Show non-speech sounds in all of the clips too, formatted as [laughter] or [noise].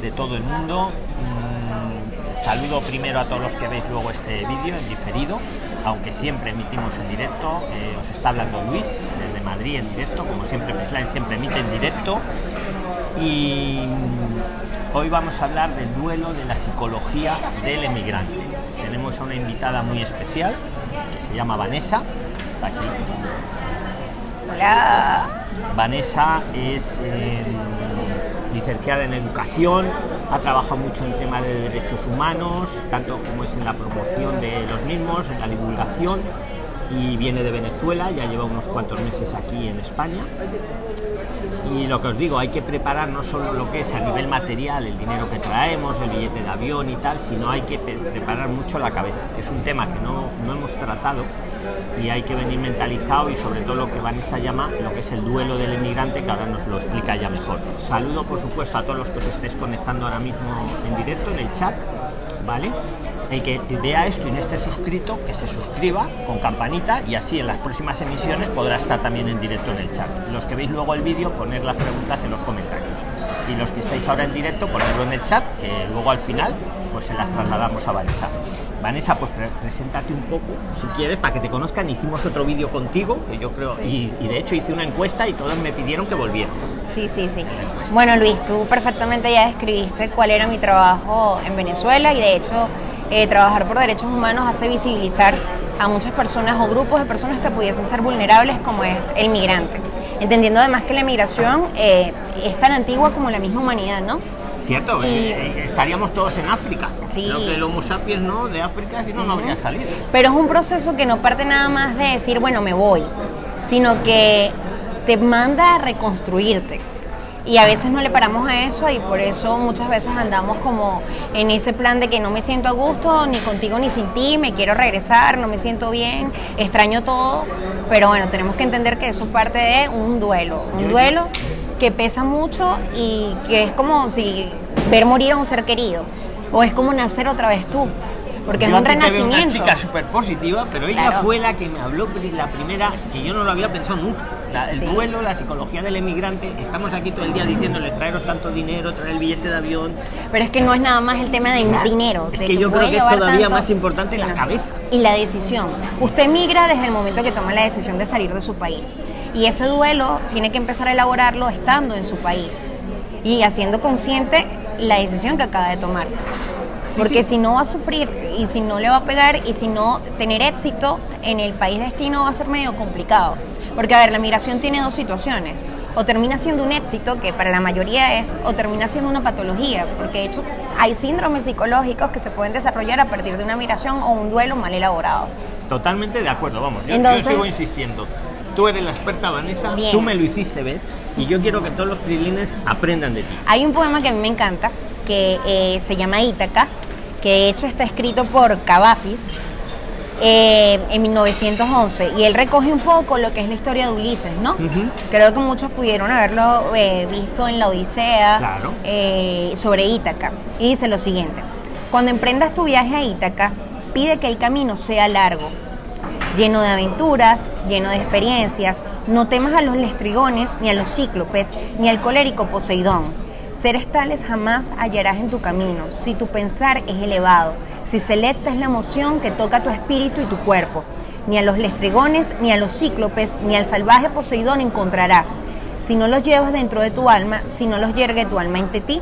de todo el mundo. Mm, saludo primero a todos los que veis luego este vídeo en diferido, aunque siempre emitimos en directo. Eh, os está hablando Luis desde Madrid en directo, como siempre Prisline siempre emite en directo. Y mm, hoy vamos a hablar del duelo de la psicología del emigrante. Tenemos a una invitada muy especial que se llama Vanessa, está aquí. Hola. Vanessa es eh, licenciada en educación, ha trabajado mucho en temas de derechos humanos, tanto como es en la promoción de los mismos, en la divulgación, y viene de Venezuela, ya lleva unos cuantos meses aquí en España. Y lo que os digo, hay que preparar no solo lo que es a nivel material, el dinero que traemos, el billete de avión y tal, sino hay que preparar mucho la cabeza, que es un tema que no, no hemos tratado y hay que venir mentalizado y sobre todo lo que Vanessa llama lo que es el duelo del inmigrante, que ahora nos lo explica ya mejor. Saludo por supuesto a todos los que os estéis conectando ahora mismo en directo en el chat, ¿vale? El que vea esto y no esté suscrito, que se suscriba con campanita y así en las próximas emisiones podrá estar también en directo en el chat. Los que veis luego el vídeo, poner las preguntas en los comentarios. Y los que estáis ahora en directo, ponerlo en el chat, que luego al final pues se las trasladamos a Vanessa. Vanessa, pues preséntate un poco, si quieres, para que te conozcan. Hicimos otro vídeo contigo, que yo creo, y, y, de hecho hice una encuesta y todos me pidieron que volvieras. Sí, sí, sí. Bueno, Luis, tú perfectamente ya describiste cuál era mi trabajo en Venezuela y de hecho eh, trabajar por derechos humanos hace visibilizar a muchas personas o grupos de personas que pudiesen ser vulnerables como es el migrante. Entendiendo además que la migración eh, es tan antigua como la misma humanidad, ¿no? Cierto, eh, estaríamos todos en África. Sí. Creo que el Homo sapiens no, de África, si no, no habría salido. Pero es un proceso que no parte nada más de decir, bueno, me voy, sino que te manda a reconstruirte y a veces no le paramos a eso y por eso muchas veces andamos como en ese plan de que no me siento a gusto ni contigo ni sin ti, me quiero regresar, no me siento bien, extraño todo, pero bueno, tenemos que entender que eso es parte de un duelo, un duelo que pesa mucho y que es como si ver morir a un ser querido o es como nacer otra vez tú. Porque yo es un renacimiento. Una chica súper positiva, pero ella Claro. fue la que me habló la primera, que yo no lo había pensado nunca. La- el Sí. duelo, la psicología del emigrante. Estamos aquí todo el día diciéndole traeros tanto dinero, traer el billete de avión. Pero es que no es nada más el tema del dinero. Es que yo creo que es todavía tanto, más importante la cabeza. Y la decisión. Usted migra desde el momento que toma la decisión de salir de su país. Y ese duelo tiene que empezar a elaborarlo estando en su país y haciendo consciente la decisión que acaba de tomar. Sí, Porque sí. si no va a sufrir y si no le va a pegar y si no tener éxito en el país destino va a ser medio complicado. Porque a ver, la migración tiene dos situaciones. O termina siendo un éxito, que para la mayoría es, o termina siendo una patología, porque de hecho hay síndromes psicológicos que se pueden desarrollar a partir de una migración o un duelo mal elaborado. Totalmente de acuerdo, vamos. Yo, yo Entonces- sigo insistiendo. Tú eres la experta, Vanessa. Bien. Tú me lo hiciste ver. Y yo quiero que todos los trilines aprendan de ti. Hay un poema que a mí me encanta, que eh, se llama Ítaca, que de hecho está escrito por Cavafis eh, en 1911, y él recoge un poco lo que es la historia de Ulises, ¿no? Creo que muchos pudieron haberlo eh, visto en la Odisea Claro. eh, sobre Ítaca. Y dice lo siguiente, cuando emprendas tu viaje a Ítaca, pide que el camino sea largo, lleno de aventuras, lleno de experiencias. No temas a los lestrigones, ni a los cíclopes, ni al colérico Poseidón. Seres tales jamás hallarás en tu camino, si tu pensar es elevado, si selecta es la emoción que toca tu espíritu y tu cuerpo. Ni a los lestrigones, ni a los cíclopes, ni al salvaje Poseidón encontrarás. Si no los llevas dentro de tu alma, si no los yergue tu alma ante ti,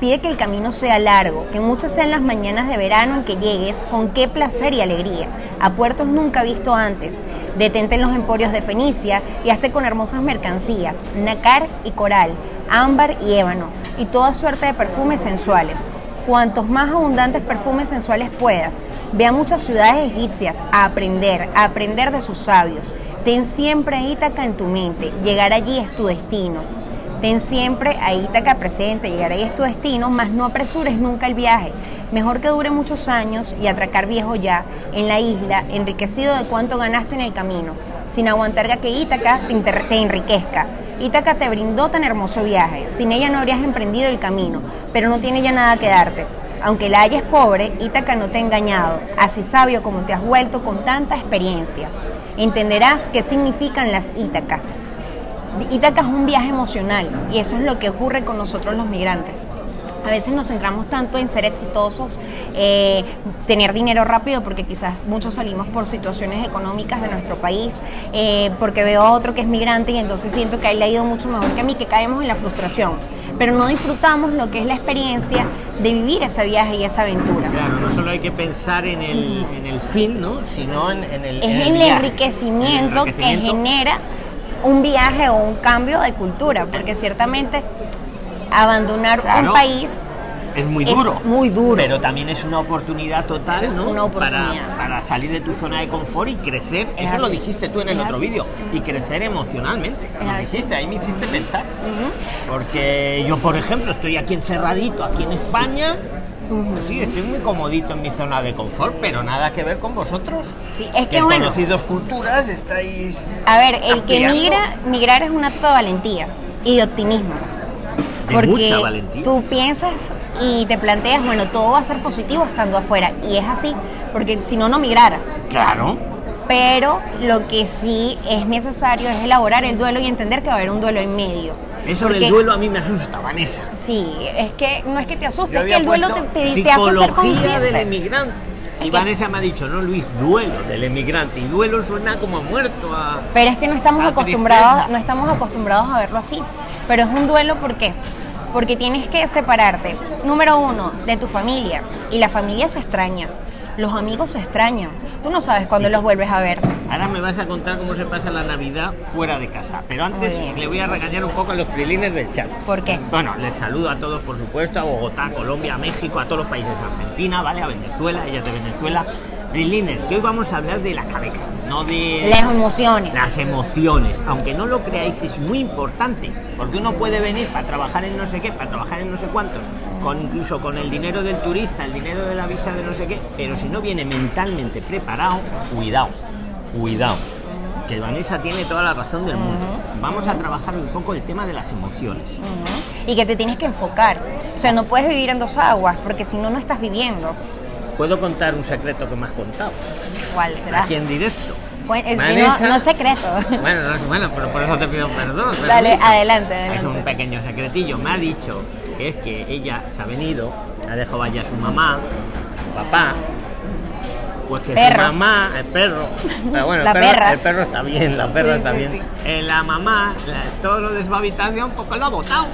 Pide que el camino sea largo, que muchas sean las mañanas de verano en que llegues con qué placer y alegría, a puertos nunca visto antes. Detente en los emporios de Fenicia y hazte con hermosas mercancías, nácar y coral, ámbar y ébano, y toda suerte de perfumes sensuales. Cuantos más abundantes perfumes sensuales puedas, ve a muchas ciudades egipcias a aprender, a aprender de sus sabios. Ten siempre a Ítaca en tu mente, llegar allí es tu destino. Ten siempre a Ítaca presente, llegar ahí es tu destino, mas no apresures nunca el viaje. Mejor que dure muchos años y atracar viejo ya, en la isla, enriquecido de cuánto ganaste en el camino, sin aguantar a que Ítaca te, te enriquezca. Ítaca te brindó tan hermoso viaje, sin ella no habrías emprendido el camino, pero no tiene ya nada que darte. Aunque la hayas pobre, Ítaca no te ha engañado, así sabio como te has vuelto con tanta experiencia. Entenderás qué significan las Ítacas. Ítaca es un viaje emocional y eso es lo que ocurre con nosotros los migrantes. A veces nos centramos tanto en ser exitosos, eh, tener dinero rápido, porque quizás muchos salimos por situaciones económicas de nuestro país, eh, porque veo a otro que es migrante y entonces siento que a él le ha ido mucho mejor que a mí, que caemos en la frustración. Pero no disfrutamos lo que es la experiencia de vivir ese viaje y esa aventura. Claro, no solo hay que pensar en el, en el fin, ¿no? sino en, en el, es en el, viaje. enriquecimiento El enriquecimiento. que genera un viaje o un cambio de cultura, porque ciertamente abandonar Claro. un país es muy es duro. muy duro. Pero también es una oportunidad total, Es ¿no? una oportunidad. Para, para salir de tu zona de confort y crecer. Es Eso lo dijiste tú en el Es otro vídeo. Y crecer emocionalmente. Lo dijiste, ahí me hiciste pensar. Porque yo, por ejemplo, estoy aquí encerradito, aquí en España. Sí, estoy muy comodito en mi zona de confort, pero nada que ver con vosotros. Sí, es que que bueno, conocéis dos culturas, estáis a ver, el que migra, migrar es un acto de valentía y de optimismo. De porque mucha valentía. tú piensas y te planteas, bueno, todo va a ser positivo estando afuera. Y es así, porque si no, no migraras. Claro. Pero lo que sí es necesario es elaborar el duelo y entender que va a haber un duelo en medio. Eso del duelo a mí me asusta, Vanessa. Sí, es que no es que te asuste, es que el duelo te, te- te hace ser psicología del consciente. emigrante. Y Vanessa me ha dicho, no Luis, duelo del emigrante. Y duelo suena como a muerto a... Pero es que no estamos acostumbrados, tristeza. no estamos acostumbrados a verlo así. Pero es un duelo, ¿por qué? Porque tienes que separarte, número uno, de tu familia. Y la familia se extraña. Los amigos se extrañan. Tú no sabes cuándo Sí. los vuelves a ver. Ahora me vas a contar cómo se pasa la Navidad fuera de casa. Pero antes le voy a regañar un poco a los prilines del chat. ¿Por qué? Bueno, les saludo a todos, por supuesto, a Bogotá, Colombia, México, a todos los países, Argentina, ¿vale? A Venezuela, ellas de Venezuela. Prilines, que hoy vamos a hablar de la cabeza, no de... Las emociones. Las emociones, aunque no lo creáis, es muy importante, porque uno puede venir para trabajar en no sé qué, para trabajar en no sé cuántos, con incluso con el dinero del turista, el dinero de la visa de no sé qué, pero si no viene mentalmente preparado, cuidado, cuidado, que Vanessa tiene toda la razón del mundo. Vamos a trabajar un poco el tema de las emociones. Y que te tienes que enfocar. O sea, no puedes vivir en dos aguas, porque si no, no estás viviendo. ¿Puedo contar un secreto que me has contado? ¿Cuál será? Aquí en directo. Si Vanessa- no, no es secreto. [laughs] Bueno, no, bueno, pero por eso te pido perdón. Dale, adelante, Es un pequeño secretillo. Me ha dicho que es que ella se ha venido, ha dejado allá a su mamá, su papá. Pues que Perro. su mamá, el perro, pero bueno, La el, perro, perra. el perro está bien, la perra Sí, está sí, bien. sí. Eh, la mamá, la- todo lo de su habitación, pues lo ha botado.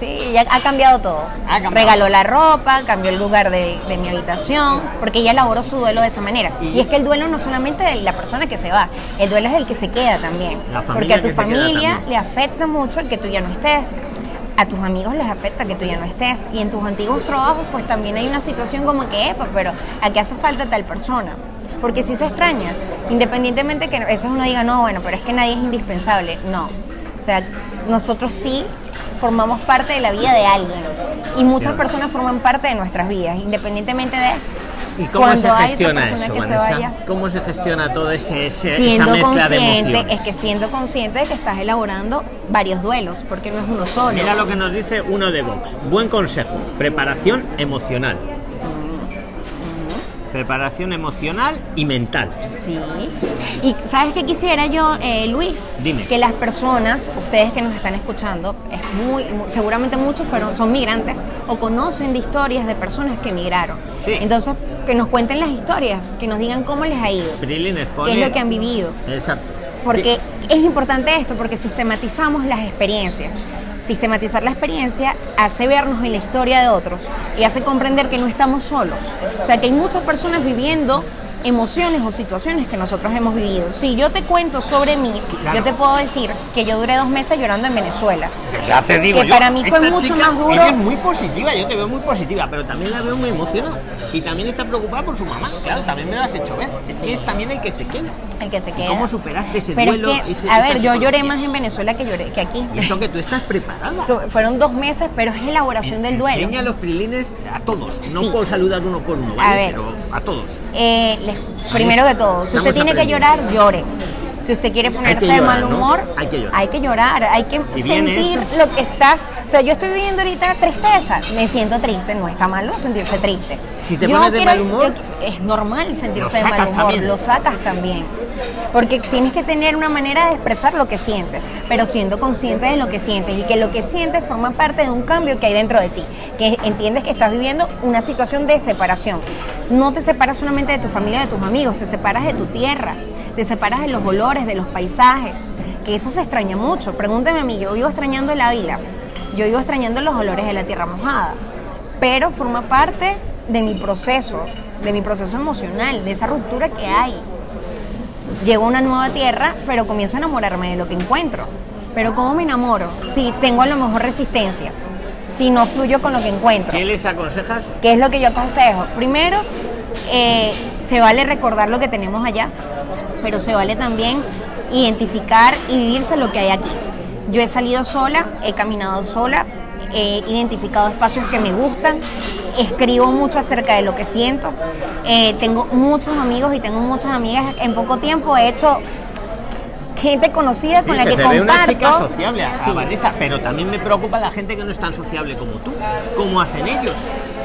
Sí, ya ha cambiado todo. Ha cambiado. Regaló la ropa, cambió el lugar de, de mi habitación, porque ella elaboró su duelo de esa manera. Y- Y, es que el duelo no es solamente de la persona que se va, el duelo es el que se queda también. La porque a tu familia le afecta mucho el que tú ya no estés. A tus amigos les afecta que tú ya no estés. Y en tus antiguos trabajos, pues también hay una situación como que, "Epa, pero aquí hace falta tal persona. Porque si se extraña, independientemente que a veces uno diga, no, bueno, pero es que nadie es indispensable. No. O sea, nosotros sí formamos parte de la vida de alguien. Y muchas personas forman parte de nuestras vidas, independientemente de ¿Y cómo cuando se hay otra gestiona persona eso, que se vaya. ¿Cómo se gestiona todo ese, ese- esa Siendo mezcla consciente, es que siendo consciente de que estás elaborando varios duelos, porque no es uno solo. Mira lo que nos dice uno de Vox. Buen consejo. Preparación emocional. Preparación emocional y mental. Sí. Y sabes qué quisiera yo, eh, Luis, Dime. que las personas, ustedes que nos están escuchando, es muy, mu- seguramente muchos fueron, son migrantes o conocen de historias de personas que migraron. Sí. Entonces, que nos cuenten las historias, que nos digan cómo les ha ido, qué es lo que han vivido. Exacto. Porque es importante esto, porque sistematizamos las experiencias. Sistematizar la experiencia hace vernos en la historia de otros y hace comprender que no estamos solos. O sea, que hay muchas personas viviendo emociones o situaciones que nosotros hemos vivido. Si yo te cuento sobre mí, Claro. yo te puedo decir que yo duré dos meses llorando en Venezuela. Ya te digo Que yo, para mí fue mucho chica, más duro. Ella es muy positiva, yo te veo muy positiva, pero también la veo muy emocionada. Y también está preocupada por su mamá. Claro, también me lo has hecho ver. Es que es también el que se queda. El que se ¿Y queda. ¿Cómo superaste ese Pero duelo? es que, ese- a ver, yo lloré más en Venezuela que lloré que aquí. Y eso que tú estás preparada. So- fueron dos meses, pero es elaboración del duelo. Enseña los prilines a todos. No Sí. puedo saludar uno por uno, A ¿vale? ver. Pero a todos. Eh, primero que todo, si usted tiene que llorar, llore. Si usted quiere ponerse de mal ¿no? humor, Hay que llorar. hay que llorar, hay que Si viene sentir eso. lo que estás. O sea, yo estoy viviendo ahorita tristeza, me siento triste, no está malo sentirse triste. Si te Yo pones de mal humor, yo- es normal sentirse de mal humor, también. lo sacas también. Porque tienes que tener una manera de expresar lo que sientes, pero siendo consciente de lo que sientes y que lo que sientes forma parte de un cambio que hay dentro de ti, que entiendes que estás viviendo una situación de separación. No te separas solamente de tu familia, de tus amigos, te separas de tu tierra, te separas de los olores, de los paisajes, que eso se extraña mucho. Pregúntame a mí, yo vivo extrañando el Ávila, yo vivo extrañando los olores de la tierra mojada, pero forma parte de mi proceso, de mi proceso emocional, de esa ruptura que hay llego a una nueva tierra, pero comienzo a enamorarme de lo que encuentro. Pero ¿cómo me enamoro? Si tengo a lo mejor resistencia, si no fluyo con lo que encuentro. ¿Qué les aconsejas? ¿Qué es lo que yo aconsejo? Primero, eh, se vale recordar lo que tenemos allá, pero se vale también identificar y vivirse lo que hay aquí. Yo he salido sola, he caminado sola, he identificado espacios que me gustan, escribo mucho acerca de lo que siento, eh, tengo muchos amigos y tengo muchas amigas. En poco tiempo he hecho gente conocida Sí, con la que ve una chica comparto. sociable, a Sí. Vanessa, pero también me preocupa la gente que no es tan sociable como tú. ¿Cómo hacen ellos?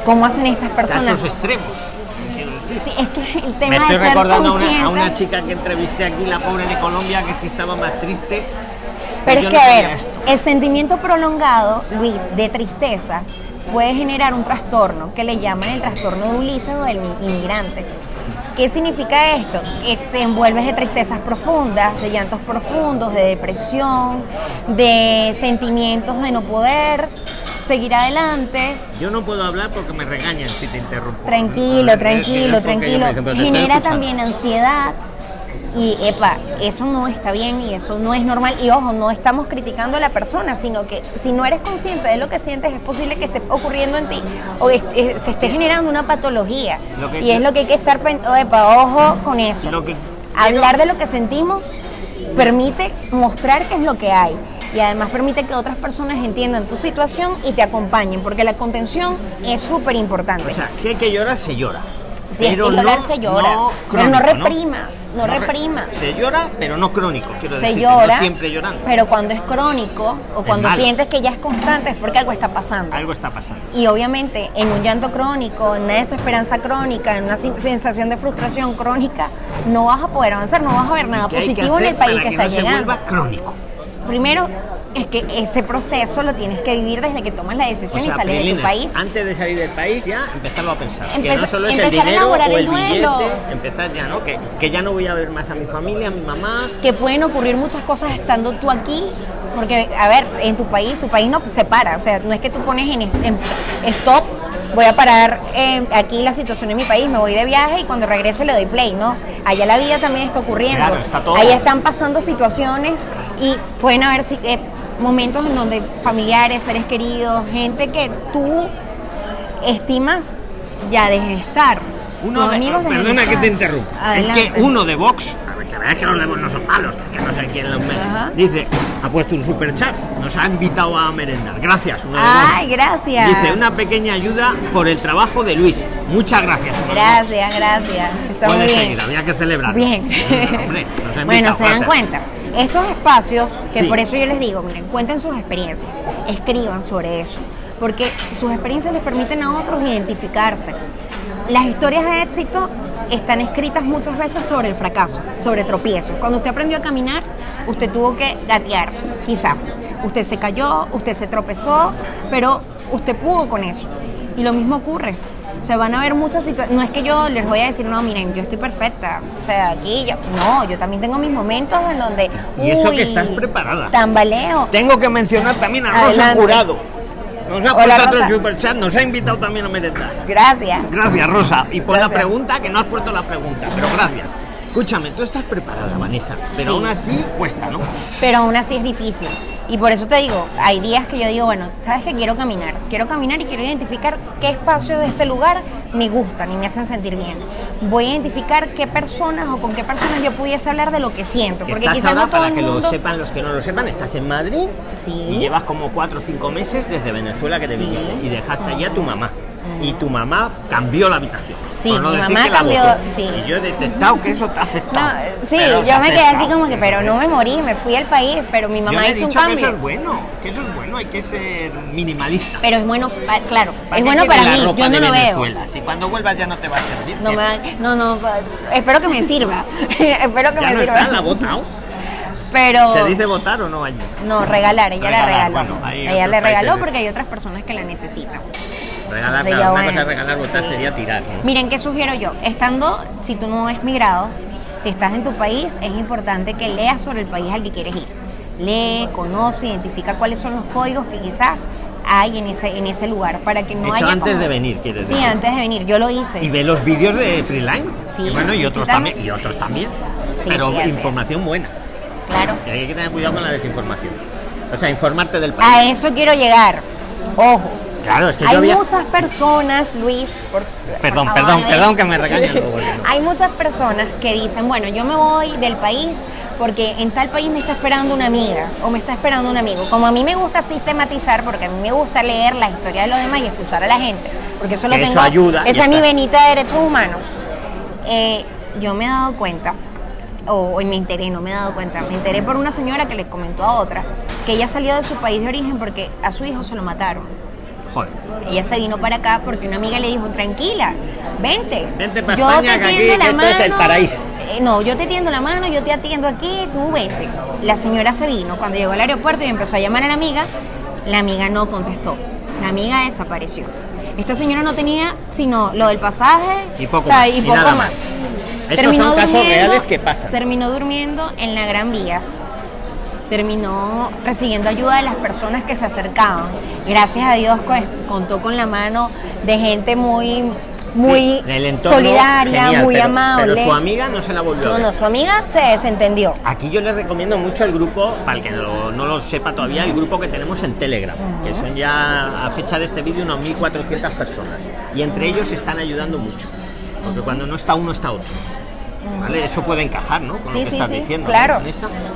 ¿Cómo hacen estas personas? esos extremos. Es que el Me tema estoy de ser recordando a una, a consciente- una chica que entrevisté aquí, la pobre de Colombia, que, es que estaba más triste. Pero es no que, a ver, esto. el sentimiento prolongado, Luis, de tristeza, puede generar un trastorno que le llaman el trastorno de Ulises o del inmigrante. ¿Qué significa esto? Que te envuelves de tristezas profundas, de llantos profundos, de depresión, de sentimientos de no poder seguir adelante. Yo no puedo hablar porque me regañan si te interrumpo. Tranquilo, que tranquilo, tranquilo. dicen, "Pero te estoy Genera escuchando". también ansiedad. Y, epa, eso no está bien y eso no es normal. Y ojo, no estamos criticando a la persona, sino que si no eres consciente de lo que sientes, es posible que esté ocurriendo en ti o es- es- se esté generando una patología. Y es lo que hay que estar, epa, ojo con eso. Hablar de lo que sentimos permite mostrar qué es lo que hay y además permite que otras personas entiendan tu situación y te acompañen, porque la contención es súper importante. O sea, si hay que llorar, se llora. Si hay que llorar, se llora. Pero no reprimas, no re- reprimas. Se llora, pero no crónico, quiero se decir. llora, No siempre llorando. pero cuando es crónico o cuando malo. sientes que ya es constante es porque algo está pasando. Algo está pasando. Y obviamente en un llanto crónico, en una desesperanza crónica, en una sensación de frustración crónica, no vas a poder avanzar, no vas a ver nada ¿Qué hay que positivo en el país para que, que está no se llegando. vuelva crónico. Primero, es que ese proceso lo tienes que vivir desde que tomas la O decisión sea, y sales de tu país. Antes de salir del país ya empezarlo a pensar. que Empeza- no solo es el a o el el duelo. billete, empezar ya, ¿no? Que, que ya no voy a ver más a mi familia, a mi mamá. que pueden ocurrir muchas cosas estando tú aquí, porque, a ver, en tu país, tu país no se para, o sea, no es que tú pones en, en stop, voy a parar eh, aquí la situación en mi país, me voy de viaje y cuando regrese le doy play, ¿no? Allá la vida también está ocurriendo, Claro, está todo. allá están pasando situaciones y pueden haber eh, momentos en donde familiares, seres queridos, gente que tú estimas ya deje de estar. Uno de, amigos dejen perdona que te interrumpa. Es que uno de Vox, a ver, que veas que los Vox no son malos, que, que no sé quién los Ajá. dice, ha puesto un super chat, nos ha invitado a merendar. Gracias, de Ay, gracias. Dice, una pequeña ayuda por el trabajo de Luis. Muchas gracias. Gracias, gracias. Está muy Puedes bien. seguir, había que celebrar. Bien. Hombre, [laughs] nos bueno, invitado, se dan cuenta. Estos espacios, que Sí. por eso yo les digo, miren, cuenten sus experiencias, escriban sobre eso, porque sus experiencias les permiten a otros identificarse. Las historias de éxito están escritas muchas veces sobre el fracaso, sobre tropiezos. Cuando usted aprendió a caminar, usted tuvo que gatear, quizás. Usted se cayó, usted se tropezó, pero usted pudo con eso. Y lo mismo ocurre. Se van a ver muchas situaciones. No es que yo les voy a decir, no, miren, yo estoy perfecta. O sea, aquí yo. No, yo también tengo mis momentos en donde. Y eso que estás preparada. Tambaleo. Tengo que mencionar también a Rosa Adelante. Jurado. Nos ha Hola, puesto otro superchat, nos ha invitado también a merendar. Gracias. Gracias, Rosa. Y por la pregunta, que no has puesto la pregunta, pero gracias. Escúchame, tú estás preparada, Vanessa, pero Sí. aún así cuesta, ¿no? pero aún así es difícil. Y por eso te digo, hay días que yo digo, bueno, sabes que quiero caminar, quiero caminar y quiero identificar qué espacios de este lugar me gustan y me hacen sentir bien. Voy a identificar qué personas o con qué personas yo pudiese hablar de lo que siento, Que porque estás ahora, no todo para el que lo sepan los que no lo sepan, estás en Madrid Sí. y llevas como cuatro o cinco meses desde Venezuela que te Sí. viniste y dejaste allí a tu mamá. Y tu mamá cambió la habitación. Sí, no mi mamá cambió, sí. Y yo he detectado que eso te ha No, aceptado. sí, yo me quedé así como que, pero no me morí, me fui al país, pero mi Yo mamá he hizo un dicho que cambio. eso es bueno, que eso es bueno, hay que ser minimalista. Pero es bueno, pa- claro, ¿Para es bueno para mí, yo no lo veo. Si cuando vuelvas ya no te va a servir. No, si me no, no, espero que me [laughs] sirva. [laughs] espero que ya me no sirva. está, la ha votado. Pero ¿Se dice votar o no allí? no, regalar, ella Regalar, la regaló. bueno, ella le regaló porque hay otras personas que la necesitan. Regalar, Sí, claro, ya una bueno. cosa regalar, Sí. sería tirar. ¿no? Miren, ¿qué sugiero yo? Estando, si tú no has migrado, si estás en tu país, es importante que leas sobre el país al que quieres ir. Lee, conoce, identifica cuáles son los códigos que quizás hay en ese, en ese lugar para que no Eso haya. antes como- de venir, quieres Sí, decir. antes de venir. Yo lo hice. Y ve los vídeos de Preline. Sí, Y bueno, y otros también. Y otros también. Sí, Pero sí, información buena. Claro. Y hay que tener cuidado con la desinformación. O sea, informarte del país. A eso quiero llegar. Ojo. Claro, es que yo Hay había... muchas personas, Luis. por- Perdón, por perdón, perdón que me regañen. [laughs] Hay muchas personas que dicen, bueno, yo me voy del país porque en tal país me está esperando una amiga o me está esperando un amigo. Como a mí me gusta sistematizar, porque a mí me gusta leer la historia de los demás y escuchar a la gente, porque eso lo eso tengo, ayuda esa es mi venita de derechos humanos. Eh, yo me he dado cuenta, o, o me enteré, no me he dado cuenta, me enteré por una señora que le comentó a otra que ella salió de su país de origen porque a su hijo se lo mataron. Joder. Ella se vino para acá porque una amiga le dijo, tranquila, vente. Vente pa' yo España, te aquí, tiendo la esto es el mano". paraíso. Eh, no, yo te tiendo la mano, yo te atiendo aquí, tú vente. La señora se vino. Cuando llegó al aeropuerto y empezó a llamar a la amiga, la amiga no contestó. La amiga desapareció. Esta señora no tenía sino lo del pasaje Y poco o sea, más, y y poco nada más. más. Esos son casos reales que pasan. Terminó durmiendo en la Gran Vía terminó recibiendo ayuda de las personas que se acercaban. Gracias a Dios pues, contó con la mano de gente muy, muy Sí, solidaria, genial, muy pero- amable. Pero su amiga no se la volvió no, no, su amiga se desentendió. Aquí yo les recomiendo mucho el grupo, para el que no, no lo sepa todavía, el grupo que tenemos en Telegram, que son ya a fecha de este vídeo unos 1.400 personas. Y entre ellos están ayudando mucho, porque cuando no está uno está otro. ¿Vale? Eso puede encajar, ¿no? Con lo Sí, que sí, estás sí, diciendo. claro,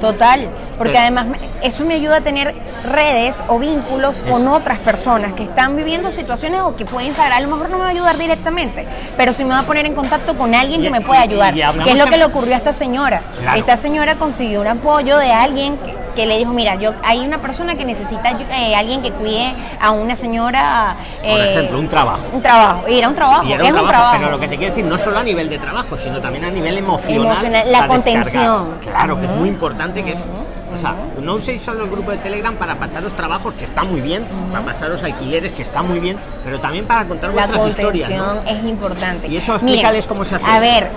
total, porque Pero- además eso me ayuda a tener redes o vínculos con otras personas que están viviendo situaciones o que pueden saber, a lo mejor no me va a ayudar directamente, pero sí me va a poner en contacto con alguien Y- que me pueda ayudar, y que es lo que le ocurrió a esta señora. Claro. Esta señora consiguió un apoyo de alguien que, que le dijo, mira, yo hay una persona que necesita eh, alguien que cuide a una señora, Por eh, ejemplo, un trabajo. un trabajo, y era un trabajo, Y era es un un trabajo, pero lo que te quiero decir, no solo a nivel de trabajo, sino también a nivel emocional. Emocional, la contención. Claro, que es muy importante que es. O sea, no uséis solo el grupo de Telegram para pasaros trabajos, que está muy bien, para pasaros alquileres, que está muy bien, pero también para contar La vuestras historias. contención ¿no? es importante. Y eso Miren, explícales cómo se hace A ver,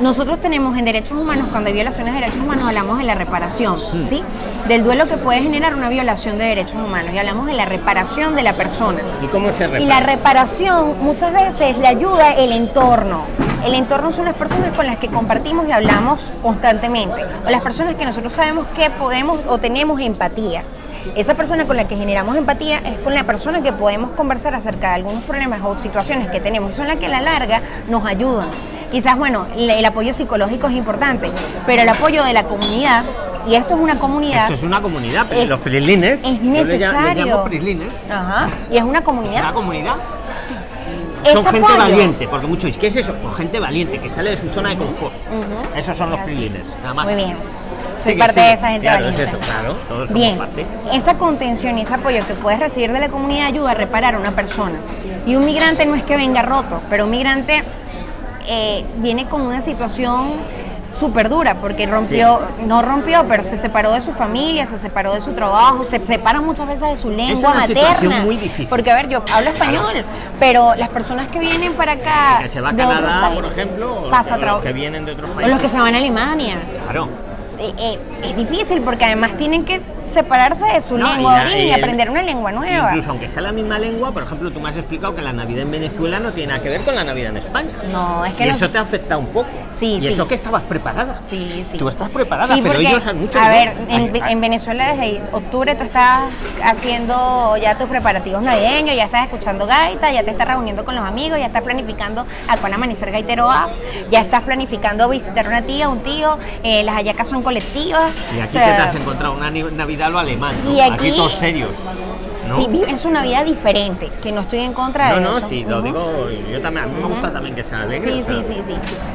nosotros tenemos en derechos humanos, cuando hay violaciones de derechos humanos, hablamos de la reparación, Hmm. ¿sí? Del duelo que puede generar una violación de derechos humanos y hablamos de la reparación de la persona. ¿Y cómo se repara? Y la reparación muchas veces le ayuda el entorno. El entorno son las personas con las que compartimos y hablamos constantemente, o las personas que nosotros sabemos que podemos o tenemos empatía. Esa persona con la que generamos empatía es con la persona que podemos conversar acerca de algunos problemas o situaciones que tenemos, son las que a la larga nos ayudan. Quizás, bueno, el, apoyo psicológico es importante, pero el apoyo de la comunidad, y esto es una comunidad, Esto es una comunidad, pero Es- los prislines. es yo les necesario. llamo prislines. Ajá, y es una Es comunidad. una comunidad. Son gente valiente, porque muchos dicen, ¿qué es eso? Pues gente valiente, que sale de su zona de confort. Esos son los Así. prislines, nada más. Muy bien. Soy parte de esa gente Claro, es eso, claro, todos somos Bien, parte. esa contención y ese apoyo que puedes recibir de la comunidad ayuda a reparar a una persona. Y un migrante no es que venga roto, pero un migrante eh, viene con una situación súper dura, porque rompió, no rompió, pero se separó de su familia, se separó de su trabajo, se separa muchas veces de su lengua una situación materna. muy difícil. Porque, a ver, yo hablo español, pero las personas que vienen para acá, Que se va a Canadá, por ejemplo, o pasa los trabajo. que vienen de otros o países. los que se van a Alemania Claro. Eh, es difícil porque además tienen que separarse de su No, lengua y la- el- aprender una lengua nueva. Incluso aunque sea la misma lengua, por ejemplo, tú me has explicado que la Navidad en Venezuela no tiene nada que ver con la Navidad en España. No, es que y nos- eso te afecta un poco. Sí, y sí. eso que estabas preparada. Sí, sí. Tú estás preparada, Sí, pero porque, ellos han mucho A no. ver, en, Ay, ay. en Venezuela desde octubre tú estás haciendo ya tus preparativos navideños, ya estás escuchando gaita, ya te estás reuniendo con los amigos, ya estás planificando a cuál amanecer gaitero vas, ya estás planificando visitar una tía, un tío, eh, las hallacas son colectivas. Y aquí o sea, te has encontrado una Navidad ir a lo alemán. ¿no? Y aquí- todos serios. ¿no? Sí, vives una vida diferente, que no estoy en contra no, de no, eso. sí, lo digo, yo también, a mí me gusta también que sea alegre. Sí, o sea, sí, sí, sí.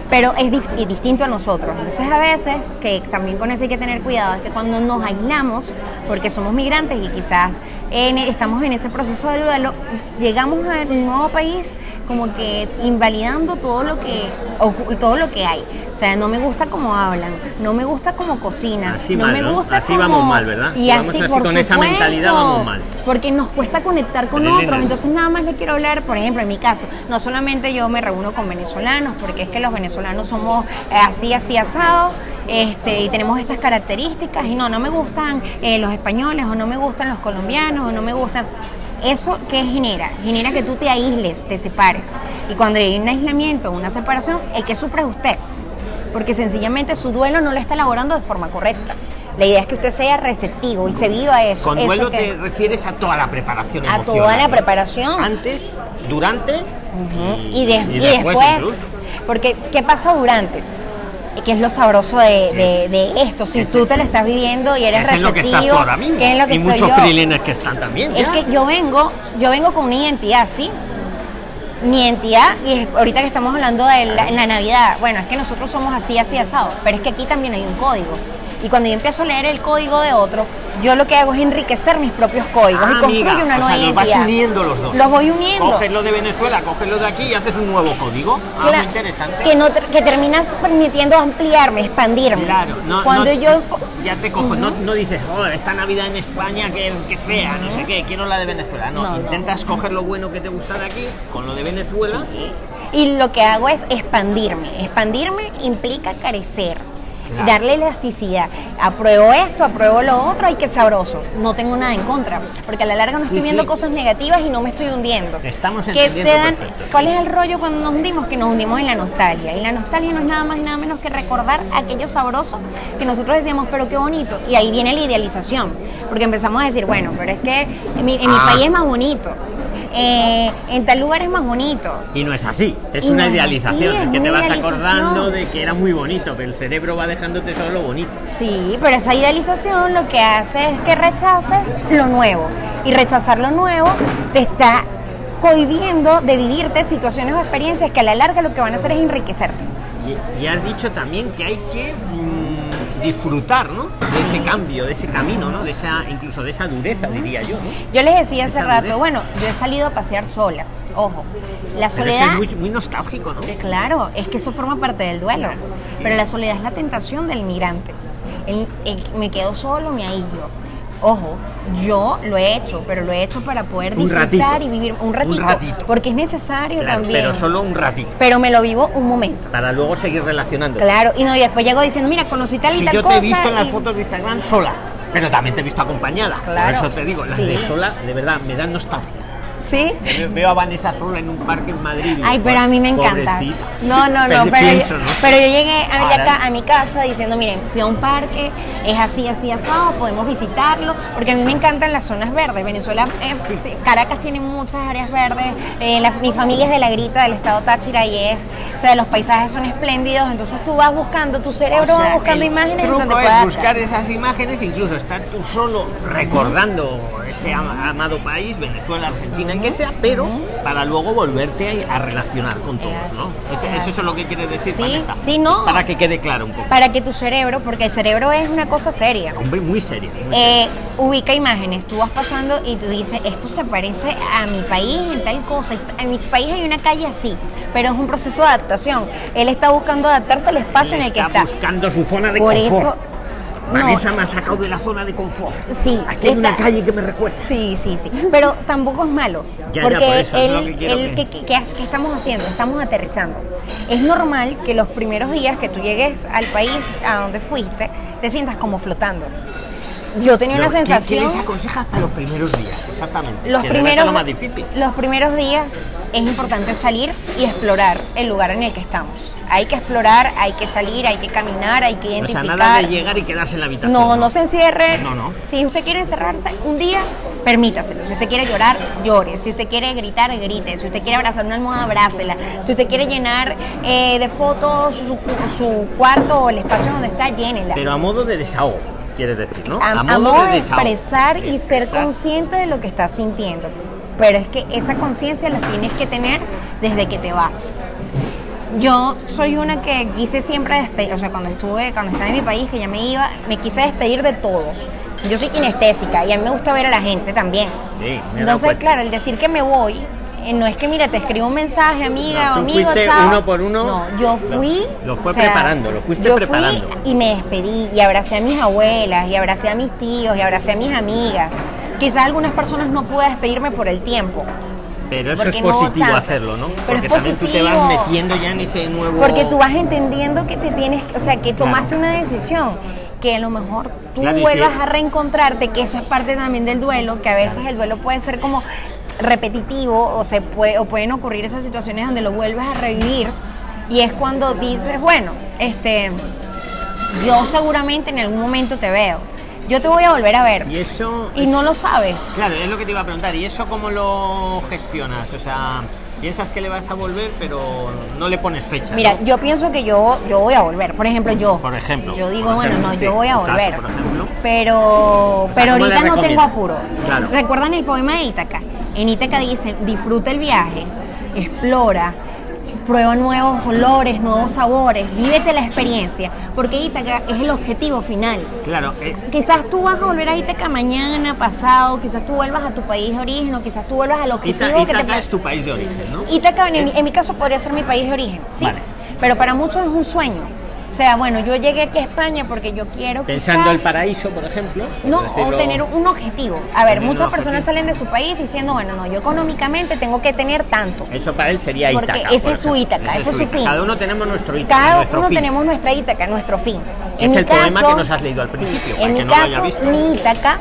Pero es distinto a nosotros. Entonces a veces, que también con eso hay que tener cuidado, es que cuando nos aislamos, porque somos migrantes y quizás en- estamos en ese proceso de duelo, llegamos al nuevo país como que invalidando todo lo que todo lo que hay. O sea, no me gusta cómo hablan, no me gusta cómo cocinan, Así no mal, me ¿no? gusta Así cómo- vamos mal, ¿verdad? Y Si así, por con esa mentalidad, vamos mal. Porque nos cuesta conectar con Pero, otros. Entonces nada más le quiero hablar, por ejemplo, en mi caso, no solamente yo me reúno con venezolanos, porque es que los venezolanos somos eh, así, así asados, este, y tenemos estas características, y no, no me gustan eh, los españoles, o no me gustan los colombianos, o no me gustan. ¿Eso qué genera? Genera que tú te aísles, te separes. Y cuando hay un aislamiento, una separación, el que sufre es usted. Porque sencillamente su duelo no lo está elaborando de forma correcta. La idea es que usted sea receptivo y se viva eso. Con eso duelo que- te refieres a toda la preparación a emocional. toda la preparación. Antes, durante y, y, de- y y después, porque ¿qué pasa durante? Que es lo sabroso de, de- de esto. Si Ese- tú te lo estás viviendo y eres Eso es lo que receptivo, estás tú ahora mismo. que es lo que y muchos yo. que están también. Es que yo vengo, yo vengo con una identidad, ¿sí? Mi identidad, y ahorita que estamos hablando de la, en la Navidad, bueno, es que nosotros somos así, así asado, pero es que aquí también hay un código. Y cuando yo empiezo a leer el código de otro, yo lo que hago es enriquecer mis propios códigos Ah, y construyo amiga, una o nueva sea, los vas identidad. uniendo los dos. Los voy uniendo. Coges lo de Venezuela, coges lo de aquí y haces un nuevo código. Ah, Cla- muy interesante. Que, no, que terminas permitiendo ampliarme, expandirme. Claro, no, Cuando no- yo. ya te cojo, no, no dices, oh, esta Navidad en España, que, que fea, no sé qué, quiero la de Venezuela. No, intentas coger lo bueno que te gusta de aquí con lo de Venezuela. Y lo que hago es expandirme. Expandirme implica carecer. Claro. Darle elasticidad. Apruebo esto, apruebo lo otro, ay, qué sabroso. No tengo nada en contra. Porque a la larga no estoy Sí, viendo sí. cosas negativas y no me estoy hundiendo. Estamos ¿Qué entendiendo te dan- perfecto, sí. ¿Cuál es el rollo cuando nos hundimos? Que nos hundimos en la nostalgia. Y la nostalgia no es nada más y nada menos que recordar aquello sabroso que nosotros decíamos, pero qué bonito. Y ahí viene la idealización. Porque empezamos a decir, bueno, pero es que en mi, en mi Ah. país es más bonito. Eh, en tal lugar es más bonito. Y no es así, es Y una no idealización, es es que te vas acordando de que era muy bonito, pero el cerebro va dejándote solo lo bonito. Sí, pero esa idealización lo que hace es que rechaces lo nuevo. Y rechazar lo nuevo te está cohibiendo de vivirte situaciones o experiencias que a la larga lo que van a hacer es enriquecerte. Y, y has dicho también que hay que disfrutar, ¿no? De ese cambio, de ese camino, ¿no? De esa, incluso de esa dureza, diría yo, ¿no? Yo les decía hace rato, dureza. bueno, yo he salido a pasear sola. Ojo, la Pero eso soledad... es muy, muy nostálgico, ¿no? Eh, Claro, es que eso forma parte del duelo. Pero la soledad es la tentación del migrante. El- el- me quedo solo, me aíslo. Ojo, yo lo he hecho, pero lo he hecho para poder Un disfrutar ratito. y vivir un ratito, ratito. Porque es necesario Claro, también. pero solo un ratito, Pero me lo vivo un momento. para luego seguir relacionando. Claro, y no, y después llego diciendo, mira, conocí tal y Si tal yo te cosa. he visto en las y- fotos de Instagram sola, pero también te he visto acompañada. Claro. Por eso te digo, las Sí. de sola, de verdad, me dan nostalgia. ¿Sí? Ve- Veo a Vanessa sola en un parque en Madrid. Ay, pero a mí me encanta. pobrecita. No, no, no, Pero pienso, yo, ¿no? pero yo llegué a, acá- a mi casa diciendo, miren, fui a un parque, es así, así, asado, podemos visitarlo, porque a mí me encantan las zonas verdes. Venezuela, eh, Caracas tiene muchas áreas verdes, eh, la- mi familia es de la Grita, del estado Táchira, y es, o sea, los paisajes son espléndidos, entonces tú vas buscando, tu cerebro O sea, va buscando imágenes donde puedas buscar esas imágenes, incluso estar tú solo recordando ese ama- amado país, Venezuela, Argentina, el que sea, pero para luego volverte a, relacionar con todos, ¿no? eso así. es lo que quiere decir Sí, Vanessa. sí, no. Para que quede claro un poco. para que tu cerebro, porque el cerebro es una cosa seria. Hombre, muy serio. muy. Eh, ubica imágenes, tú vas pasando y tú dices, esto se parece a mi país en tal cosa, en mi país hay una calle así, pero es un proceso de adaptación. Él está buscando adaptarse al espacio en el que está. buscando su zona de Por confort. eso, no, Vanessa me ha sacado de la zona de confort. Sí, Aquí hay una calle que me recuerda. Sí, sí, sí. Pero tampoco es malo. Ya, ya, porque por es lo él, que que- ¿qué, qué hace- qué estamos haciendo? Estamos aterrizando. Es normal que los primeros días que tú llegues al país a donde fuiste, te sientas como flotando. Yo tenía una Lo- ¿qué- sensación. ¿Qué les aconsejas para los primeros días? Exactamente. Los que primeros, lo más difícil. los primeros días es importante salir y explorar el lugar en el que estamos. Hay que explorar, hay que salir, hay que caminar, hay que O sea, identificar. nada de llegar y quedarse en la habitación. No, no se encierre. No, no. Si usted quiere encerrarse un día, permítaselo. Si usted quiere llorar, llore. Si usted quiere gritar, grite. Si usted quiere abrazar una almohada, abrácela. Si usted quiere llenar eh, de fotos su, su cuarto o el espacio donde está, llénela. Pero a modo de desahogo. Quieres decir, ¿no? A, a modo modo de expresar y ser consciente de lo que estás sintiendo. Pero es que esa conciencia la tienes que tener desde que te vas. Yo soy una que quise siempre despedir, o sea, cuando estuve, cuando estaba en mi país, que ya me iba, me quise despedir de todos. Yo soy kinestésica y a mí me gusta ver a la gente también. Sí, me Entonces, cuenta. claro, el decir que me voy, no es que, mira, te escribo un mensaje, amiga No, o amigo, chao. uno por uno. No, yo fui. lo fue o sea, preparando, lo fuiste yo preparando. Fui y me despedí y abracé a mis abuelas y abracé a mis tíos y abracé a mis amigas. Quizás algunas personas no pude despedirme por el tiempo. Pero eso porque es positivo hacerlo, ¿no? Pero Porque es también tú te vas metiendo ya en ese nuevo. Porque tú vas entendiendo que te tienes, o sea, que tomaste Claro. una decisión, que a lo mejor tú Claro, vuelvas a reencontrarte, que eso es parte también del duelo, que a veces el duelo puede ser como repetitivo o se puede, o pueden ocurrir esas situaciones donde lo vuelves a revivir y es cuando dices, bueno, este yo seguramente en algún momento te veo. Yo te voy a volver a ver. Y eso. Y es- no lo sabes. Claro, es lo que te iba a preguntar. ¿Y eso cómo lo gestionas? O sea, piensas que le vas a volver, pero no le pones fecha. Mira, ¿no? yo pienso que yo, yo voy a volver. Por ejemplo, yo. Por ejemplo, Yo digo, por bueno, ejemplo, no, sí, yo voy a tu caso, volver. por ejemplo. Pero, pero ¿cómo le ahorita no tengo apuro. Claro. ¿Recuerdan el poema de Ítaca? En Ítaca dice, disfruta el viaje, explora, prueba nuevos olores, nuevos sabores, vívete la experiencia, porque Ítaca es el objetivo final. Claro, eh, Quizás tú vas a volver a Ítaca mañana, pasado, quizás tú vuelvas a tu país de origen, o quizás tú vuelvas al objetivo Ita- que te es tu país de origen, ¿no? Ítaca, en, mi- en mi caso, podría ser mi país de origen, sí. Vale. Pero para muchos es un sueño. O sea, bueno, yo llegué aquí a España porque yo quiero. Pensando quizás- el paraíso, por ejemplo. por No, o tener un objetivo. A ver, muchas personas salen de su país diciendo, bueno, no, yo económicamente tengo que tener tanto. Eso para él sería Porque Ítaca. ese por es su. Ítaca, ese es su Ítaca. fin. Cada uno tenemos nuestro Ítaca. Cada nuestro uno fin. tenemos nuestra Ítaca, nuestro fin. Es el poema que nos has leído al sí, principio, para En mi no caso, visto. mi Ítaca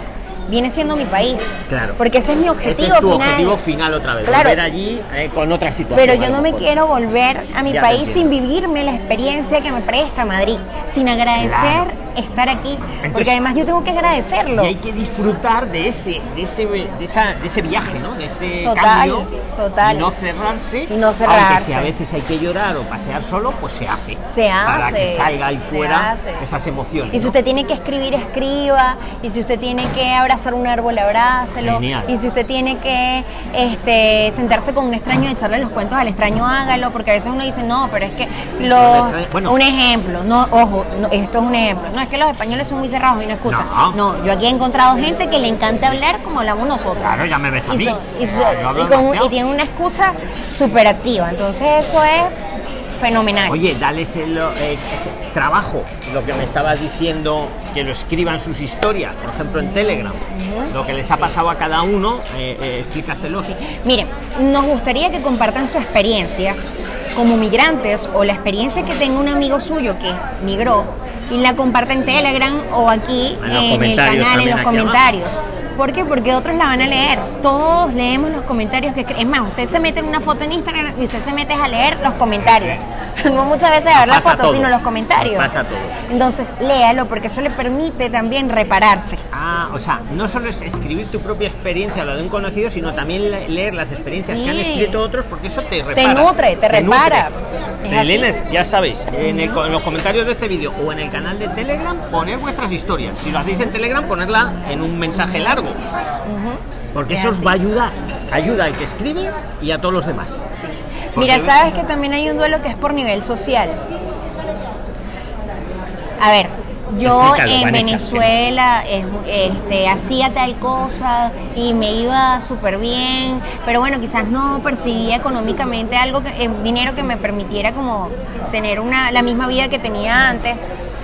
viene siendo mi país. Claro. Porque ese es mi Ese objetivo es tu final. objetivo final otra vez. Claro. Volver allí eh, con otra situación. Pero yo no me quiero volver a mi Ya país sin vivirme la experiencia que me presta Madrid, sin agradecer Claro. Estar aquí, Entonces- porque además yo tengo que agradecerlo. Y hay que disfrutar de ese, de ese, de esa- de ese viaje, ¿no? De ese Total, cambio. total. Y no cerrarse. Y no Aunque cerrarse. si a veces hay que llorar o pasear solo, pues se hace. Se Para hace, que salga ahí fuera esas emociones. Y si ¿no? usted tiene que escribir, escriba. Y si usted tiene que abrazar un árbol, abrácelo. Genial. Y si usted tiene que este, sentarse con un extraño y echarle los cuentos al extraño, hágalo. Porque a veces uno dice, no, pero es que los... bueno. un ejemplo, no, ojo, no, esto es un ejemplo. No es que los españoles son muy cerrados y no escuchan. No. yo aquí he encontrado gente que le encanta hablar como hablamos nosotros. Claro, ya me ves a y, mí. son- y son- y con- y tiene una escucha súper activa. Entonces eso es fenomenal. Oye, dales el eh, trabajo, lo que me estabas diciendo, que lo escriban sus historias, por ejemplo en Telegram, lo que les ha pasado a cada uno, eh, eh, explícaselo. Miren, nos gustaría que compartan su experiencia como migrantes o la experiencia que tenga un amigo suyo que migró y la comparta en Telegram o aquí En en, el canal, en los comentarios. ¿Por qué? Porque otros la van a leer. Todos leemos los comentarios que Es más, usted se mete en una foto en Instagram y usted se mete a leer los comentarios. No muchas veces a ver la Pasa foto, todo. sino los comentarios. Pasa todo. Entonces, léalo porque eso le permite también repararse. Ah, o sea, no solo es escribir tu propia experiencia, la de un conocido, sino también le- leer las experiencias que han escrito otros, porque eso te repara. nutre, te repara. Lenes, ya sabéis, en, el en los comentarios de este vídeo o en el canal de Telegram, poner vuestras historias. Si lo hacéis en Telegram, ponerla en un mensaje largo, porque Es eso os va a ayudar. Ayuda al que escribe y a todos los demás. Mira, sabes que también hay un duelo que es por nivel social. A ver, yo en. Venezuela es- este, hacía tal cosa y me iba súper bien, pero bueno, quizás no percibía económicamente algo, que, eh, dinero que me permitiera como tener una, la misma vida que tenía antes.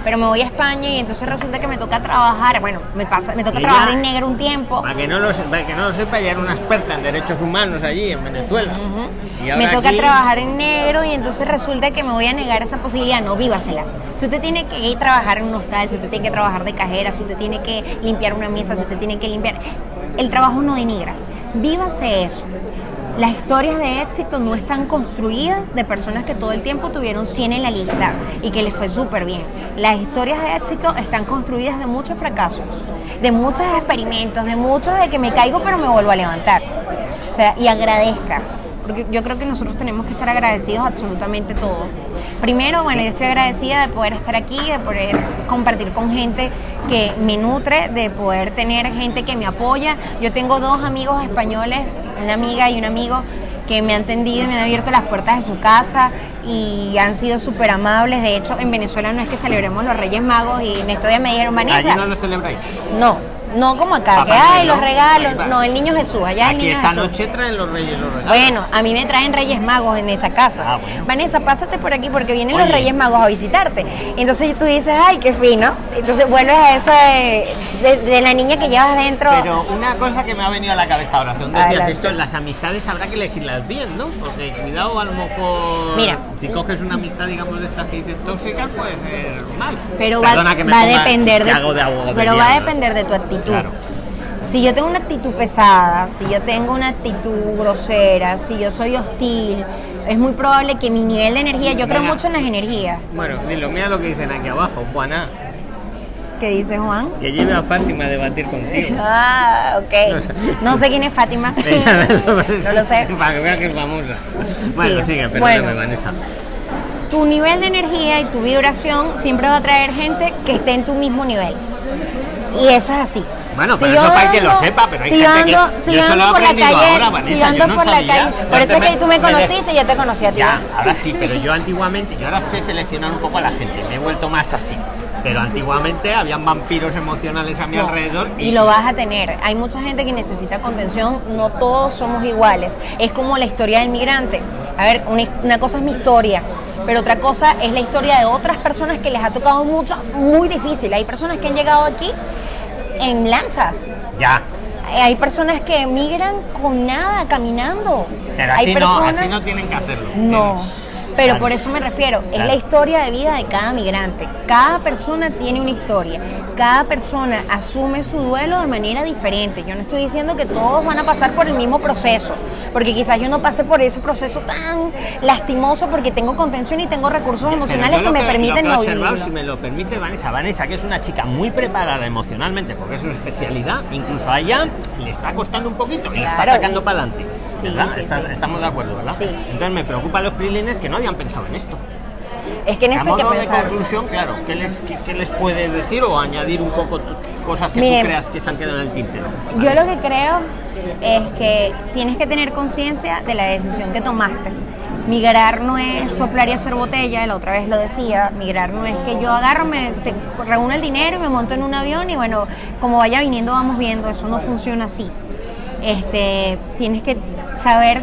Pero me voy a España y entonces resulta que me toca trabajar, bueno, me pasa, me toca trabajar en negro un tiempo. Para que, no lo, para que no lo sepa, ella era una experta en derechos humanos allí en Venezuela. Y Me ahora toca aquí- trabajar en negro y entonces resulta que me voy a negar esa posibilidad. No, vívasela. Si usted tiene que ir a trabajar en un hostal, si usted tiene que trabajar de cajera, si usted tiene que limpiar una mesa, si usted tiene que limpiar. El trabajo no denigra. Vívase eso. Las historias de éxito no están construidas de personas que todo el tiempo tuvieron 100 en la lista y que les fue súper bien. Las historias de éxito están construidas de muchos fracasos, de muchos experimentos, de muchos de que me caigo pero me vuelvo a levantar. O sea, y agradezca. porque yo creo que nosotros tenemos que estar agradecidos absolutamente todos. Primero, bueno, yo estoy agradecida de poder estar aquí, de poder compartir con gente que me nutre, de poder tener gente que me apoya. Yo tengo dos amigos españoles, una amiga y un amigo que me han tendido y me han abierto las puertas de su casa y han sido súper amables. De hecho, en Venezuela no es que celebremos los Reyes Magos y en estos días me dijeron, Vanessa. ¿Allí no lo celebráis? No, no como acá, que hay los regalos. Va. No, el niño Jesús, allá el niño esta Jesús. noche traen los reyes los regalos. Bueno, a mí me traen Reyes Magos en esa casa. Ah, bueno. Vanessa, pásate por aquí porque vienen Oye. los Reyes Magos a visitarte. Entonces tú dices, ay, qué fino. Entonces vuelves a eso de, de- de la niña que llevas dentro. Pero una cosa que me ha venido a la cabeza ahora, según decías esto, las amistades habrá que elegirlas bien, ¿no? Porque cuidado, a lo mejor. Mira. Si coges una amistad, digamos, de estas que dices tóxicas, puede ser mal. pero va, Perdona que me va a depender de, de pero va a depender de tu actitud. Claro. Si yo tengo una actitud pesada, si yo tengo una actitud grosera, si yo soy hostil, es muy probable que mi nivel de energía, yo creo mucho en las energías. Bueno, dilo, mira lo que dicen aquí abajo, Juana. ¿Qué dice Juan? Que lleve a Fátima a debatir contigo. [laughs] Ah, ok. No sé quién es Fátima. [laughs] [laughs] No lo sé. Para que vea que es famosa. Bueno, Sí. sigue, perdóname, Bueno. Vanessa. tu nivel de energía y tu vibración siempre va a traer gente que esté en tu mismo nivel. Y eso es así. Bueno, Si pero yo eso para que lo sepa, pero hay si gente que- ando, si yo ando por la calle, ahora, si Vanessa, yo ando no por la sabía. calle, Yo por eso es que tú me conociste y yo te conocí a ti. Ya, ahora sí, pero yo antiguamente, yo ahora sé seleccionar un poco a la gente, me he vuelto más así. Pero antiguamente habían vampiros emocionales a mi No, alrededor y lo vas a tener. Hay mucha gente que necesita contención, no todos somos iguales. Es como la historia del migrante. A ver, una, una cosa es mi historia, pero otra cosa es la historia de otras personas que les ha tocado mucho, muy difícil. Hay personas que han llegado aquí en lanchas. Ya, Hay personas que emigran con nada, caminando. pero Hay así, no, así no tienen que hacerlo. No, pero Claro. por eso me refiero, es Claro. la historia de vida de cada migrante. Cada persona tiene una historia, cada persona asume su duelo de manera diferente. Yo no estoy diciendo que todos van a pasar por el mismo proceso, porque quizás yo no pase por ese proceso tan lastimoso porque tengo contención y tengo recursos emocionales que me permiten lo que no si me lo permite Vanessa, Vanessa, que es una chica muy preparada emocionalmente, porque es su especialidad, incluso a ella le está costando un poquito y la está Claro, sacando para adelante. Sí, ¿verdad? sí, Estás- sí. Estamos de acuerdo, ¿verdad? Sí. Entonces me preocupa a los prilines que no habían pensado en esto. Es que en A esto hay que modo de pensar. conclusión, claro, ¿qué les, qué, qué les puedes decir o añadir un poco cosas que Miren, tú creas que se han quedado en el tintero? Yo lo que creo es que tienes que tener conciencia de la decisión que tomaste. Migrar no es soplar y hacer botella, la otra vez lo decía, migrar no es que yo agarro, me te- reúno el dinero y me monto en un avión y bueno, como vaya viniendo vamos viendo, eso no funciona así. Este, tienes que saber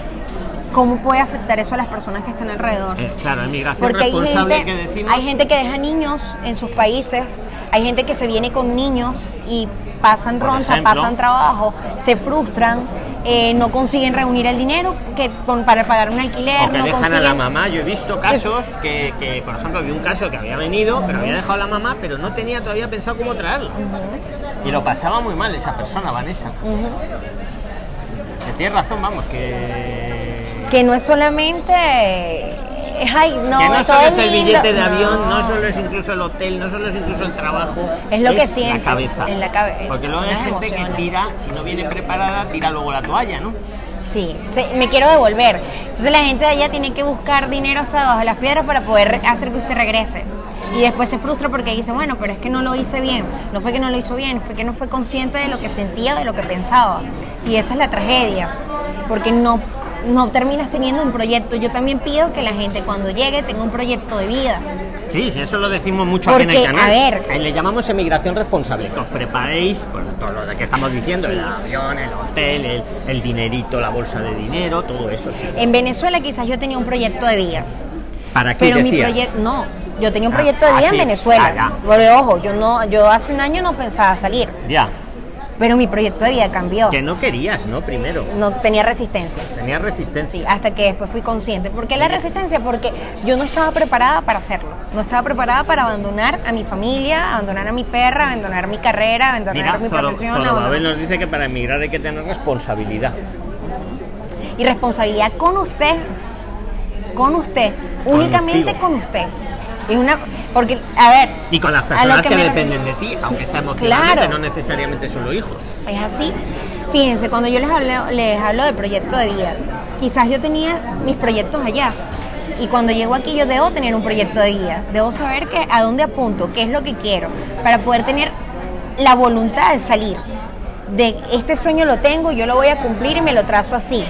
cómo puede afectar eso a las personas que están alrededor. Eh, claro, migración Porque hay responsable gente, que decimos. hay gente que deja niños en sus países, hay gente que se viene con niños y pasan Por roncha, ejemplo. pasan trabajo, se frustran, eh, no consiguen reunir el dinero que con, para pagar un alquiler, O que no dejan a consiguen... la mamá. Yo he visto casos que, que, por ejemplo, había un caso que había venido, pero había dejado a la mamá, pero no tenía todavía pensado cómo traerla. Y lo pasaba muy mal esa persona, Vanessa. Ujú. Que tienes razón, vamos, que. Que no es solamente... Ay, no, que no todo solo es el lindo. billete de avión, no solo es incluso el hotel, no solo es incluso el trabajo. Es lo que la sientes, cabeza. en la cabe- Porque luego hay gente que tira, si no viene preparada, tira luego la toalla, ¿no? Sí, sí, me quiero devolver. Entonces la gente de allá tiene que buscar dinero hasta debajo de las piedras para poder hacer que usted regrese. Y después se frustra porque dice, bueno, pero es que no lo hice bien. No fue que no lo hizo bien, fue que no fue consciente de lo que sentía, de lo que pensaba. Y esa es la tragedia, porque no, no terminas teniendo un proyecto. Yo también pido que la gente cuando llegue tenga un proyecto de vida. Sí, sí, eso lo decimos mucho aquí en Porque, el canal. a ver- le llamamos emigración responsable, que os preparéis por todo lo que estamos diciendo, Sí. el avión, el hotel, el, el dinerito, la bolsa de dinero, todo eso sí. En Venezuela quizás yo tenía un proyecto de vida. ¿Para qué Pero mi decías? proyecto, no, yo tenía un Ah, proyecto de ah, vida sí. en Venezuela. Ah. Pero ojo, yo no, yo hace un año no pensaba salir, Ya, pero mi proyecto de vida cambió. que no querías, ¿no? Primero, No tenía resistencia. tenías resistencia. Sí, hasta que después fui consciente. ¿Por qué la resistencia? Porque yo no estaba preparada para hacerlo. No estaba preparada para abandonar a mi familia, abandonar a mi perra, abandonar mi carrera, abandonar Mira, mi Zoro- profesión. Zorobabel abandonar- nos dice que para emigrar hay que tener responsabilidad. Y responsabilidad con usted, con usted, únicamente Contigo. con usted. Y una, porque, a ver, Y con las personas que, que dependen de ti, aunque sea emocionalmente, Claro. no necesariamente solo hijos. Es así. Fíjense, cuando yo les hablo, les hablo de proyecto de vida, quizás yo tenía mis proyectos allá. Y cuando llego aquí yo debo tener un proyecto de vida, debo saber que, a dónde apunto, qué es lo que quiero, para poder tener la voluntad de salir. De este sueño lo tengo, yo lo voy a cumplir y me lo trazo así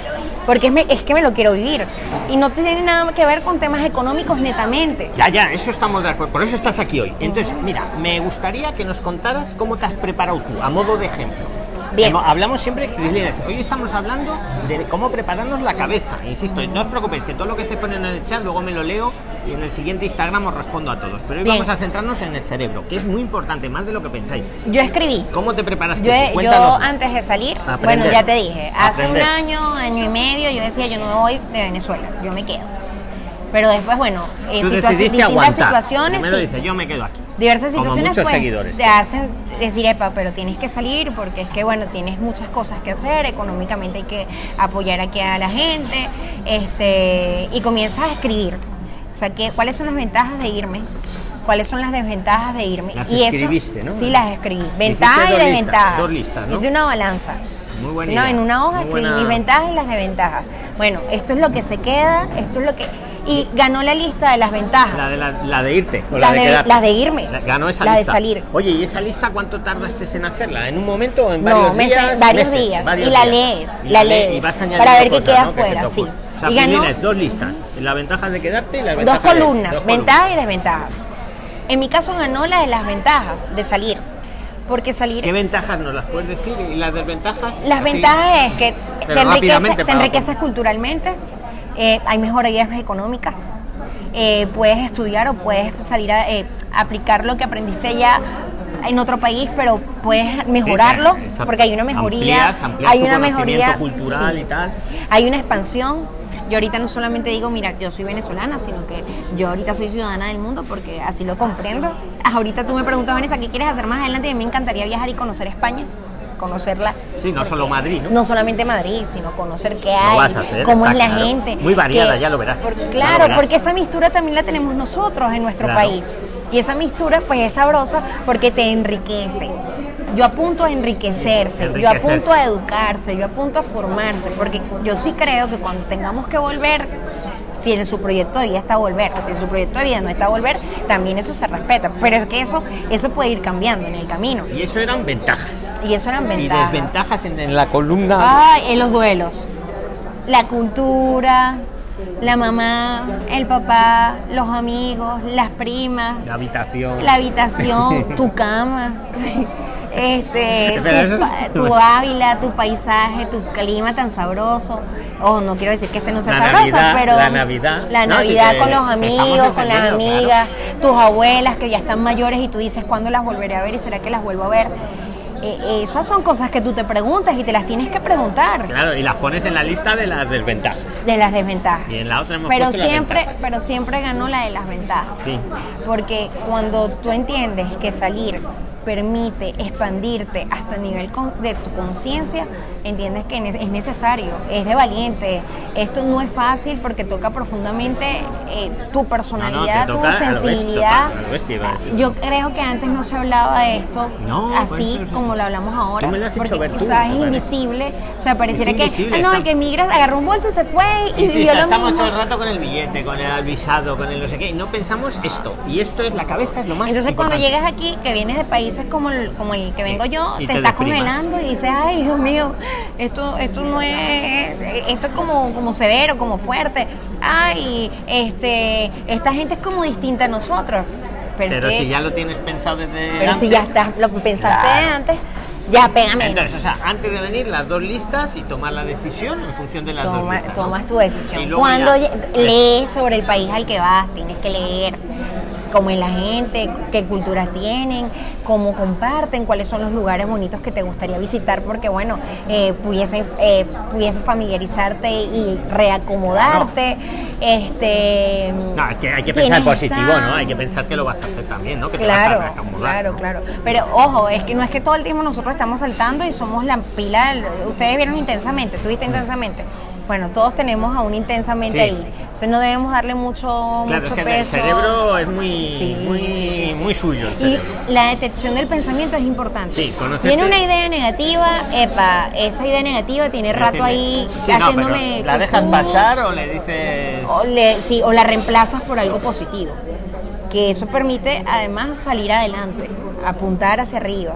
porque es, me- es que me lo quiero vivir. Y no tiene nada que ver con temas económicos netamente. Ya, ya, eso estamos de acuerdo. Por eso estás aquí hoy. Entonces, mira, me gustaría que nos contaras cómo te has preparado tú, a modo de ejemplo. Bien. Hablamos siempre, Crislines, hoy estamos hablando de cómo prepararnos la cabeza. Insisto, no os preocupéis, que todo lo que esté poniendo en el chat luego me lo leo y en el siguiente Instagram os respondo a todos. Pero hoy Bien. vamos a centrarnos en el cerebro, que es muy importante, más de lo que pensáis. Yo escribí. ¿Cómo te preparas tú? Yo, yo antes de salir, Aprender. bueno, ya te dije, hace Aprender. un año, año y medio, yo decía, yo no me voy de Venezuela, yo me quedo. Pero después, bueno, en decidiste distintas aguantar. situaciones, Primero sí, dices, yo me quedo aquí. Diversas Como situaciones muchos pues, seguidores. te hacen decir, epa, pero tienes que salir porque es que, bueno, tienes muchas cosas que hacer, económicamente hay que apoyar aquí a la gente, este, y comienzas a escribir. O sea, que, ¿cuáles son las ventajas de irme? ¿Cuáles son las desventajas de irme? Las y escribiste, ¿no? Sí, las escribí. Ventajas y desventajas. dos listas, ¿no? Hice una balanza. Muy buena en una hoja escribí buena- mis ventajas y las desventajas. Bueno, esto es lo que se queda, esto es lo que... Y ganó la lista de las ventajas. La de, la, la de irte. O la de, de- las de irme. La- ganó esa La de lista. salir. Oye, ¿y esa lista cuánto tardaste en hacerla? ¿En un momento o en varios No, días? varios Meses, días. varios y la lees, Y la le- lees. y vas añadiendo para ver qué queda ¿no? Que afuera, sí. O sea, y ganó tienes dos listas. La ventaja de quedarte y la dos ventaja de- columnas, dos ventajas y desventajas. En mi caso ganó la de las ventajas, de salir. Porque salir... ¿Qué ventajas nos las puedes decir? ¿Y las desventajas? Las Así. ventajas es que te, te enriqueces culturalmente, eh, hay mejorías económicas, eh, puedes estudiar o puedes salir a eh, aplicar lo que aprendiste ya en otro país, pero puedes mejorarlo exacto. porque hay una mejoría, Amplías- amplías hay una mejoría cultural sí. y tal. Hay una expansión. Yo ahorita no solamente digo, mira, yo soy venezolana, sino que yo ahorita soy ciudadana del mundo porque así lo comprendo. Ahorita tú me preguntas, Vanessa, ¿qué quieres hacer más adelante? Y a mí me encantaría viajar y conocer España, conocerla. Sí, no solo Madrid, ¿no? No solamente Madrid, sino conocer qué hay, vas a hacer, cómo es la claro. gente. Muy variada, que- ya lo verás, lo claro, verás. porque esa mistura también la tenemos nosotros en nuestro Claro. país. Y esa mistura pues es sabrosa porque te enriquece. Yo apunto a enriquecerse, yo apunto a educarse, yo apunto a formarse, porque yo sí creo que cuando tengamos que volver, si en su proyecto de vida está volver, si en su proyecto de vida no está volver, también eso se respeta. Pero es que eso, eso puede ir cambiando en el camino. Y eso eran ventajas. Y eso eran Y ventajas. desventajas en, en la columna. Ay, en los duelos. La cultura, la mamá, el papá, los amigos, las primas, La habitación. la habitación, [laughs] tu cama, sí. Este, tu, tu [laughs] Ávila, tu paisaje, tu clima tan sabroso. Oh, no quiero decir que este no sea La sabroso, Navidad, pero la Navidad. la No, si Navidad te- con los amigos, con las amigas, tus abuelas que ya están mayores y tú dices cuándo las volveré a ver y será que las vuelvo a ver. Eh, esas son cosas que tú te preguntas y te las tienes que preguntar Claro, y las pones en la lista de las desventajas. de las desventajas. Y en la otra hemos pero las siempre, pero siempre ganó la de las ventajas. Sí. Porque cuando tú entiendes que salir permite expandirte hasta el nivel con- de tu conciencia, entiendes que es necesario, es de valiente. Esto no es fácil porque toca profundamente eh, tu personalidad, No, no, tu sensibilidad. bestia. Yo creo que antes no se hablaba de esto No, así pues, como lo hablamos ahora, Tú porque ver tú, quizás es Vale. invisible, o sea, pareciera que ah, no, el que migra agarró un bolso, se fue y Y sí, vivió lo estamos mismo. todo el rato con el billete, con el visado, con el no sé qué, y no pensamos esto. Y esto es la cabeza, es lo más Entonces cuando importante. llegas aquí, que vienes de países como el, como el que vengo yo, te, te estás deprimas. congelando y dices, ay Dios mío, esto, esto no es, esto es como, como severo, como fuerte. Ay, este, esta gente es como distinta a nosotros. Pero, Pero es que- si ya lo tienes pensado desde pero si antes, ya estás, lo pensaste Claro. antes, ya pégame. Entonces, o sea, antes de venir las dos listas y tomar la decisión en función de las dos listas. ¿no? tomas tu decisión. Cuando ya- lees sobre el país al que vas, tienes que leer cómo es la gente, qué culturas tienen, cómo comparten, cuáles son los lugares bonitos que te gustaría visitar, porque bueno, eh, pudiese, eh, pudiese familiarizarte y reacomodarte. Este, No, es que hay que pensar ¿quiénes positivo, están? ¿no? Hay que pensar que lo vas a hacer también, ¿no? Que te vas a Claro, reacomodar, claro, ¿no? claro. Pero ojo, es que no es que todo el tiempo nosotros estamos saltando y somos la pila. del- Ustedes vieron intensamente, tuviste intensamente. Bueno, todos tenemos aún intensamente Sí. ahí. Entonces no debemos darle mucho, Claro, mucho es que peso. el cerebro es muy, Sí, muy, sí, muy suyo. el Y la detección del pensamiento es importante. Sí, Tiene una idea negativa, epa, esa idea negativa tiene rato ahí no, haciéndome. ¿La dejas pasar o le dices.? O, le- sí, o la reemplazas por algo positivo. Que eso permite además salir adelante, apuntar hacia arriba.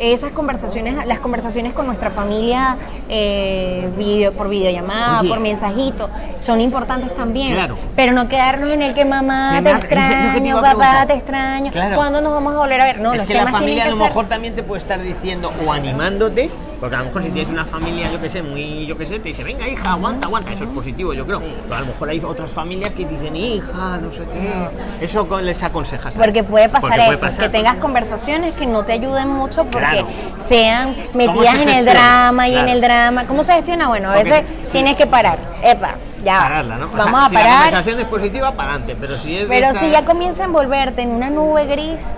Esas conversaciones, las conversaciones con nuestra familia eh, video, por videollamada, Oye. por mensajito, son importantes también. Claro. Pero no quedarnos en el que mamá te eso te extraño, a papá te extraño. Claro. ¿Cuándo nos vamos a volver a ver? No, es los que la familia a lo ser- mejor también te puede estar diciendo o animándote, porque a lo mejor si tienes una familia, yo que sé, muy, yo que sé, te dice, venga hija, aguanta, aguanta, eso es positivo, yo creo. Sí. Pero a lo mejor hay otras familias que dicen, hija, no sé qué. Eso con- les aconsejas. Porque puede pasar Porque puede eso, pasar, que tengas porque- conversaciones que no te ayuden mucho porque Claro. sean ¿Cómo metidas en el drama y en el drama. ¿Cómo se gestiona? Bueno, a Porque veces sí. tienes que parar. Epa, ya. Pararla, ¿no? O sea, Vamos si a la parar. conversación es positiva, para adelante, pero si es. Pero esta- si ya comienza a envolverte en una nube gris,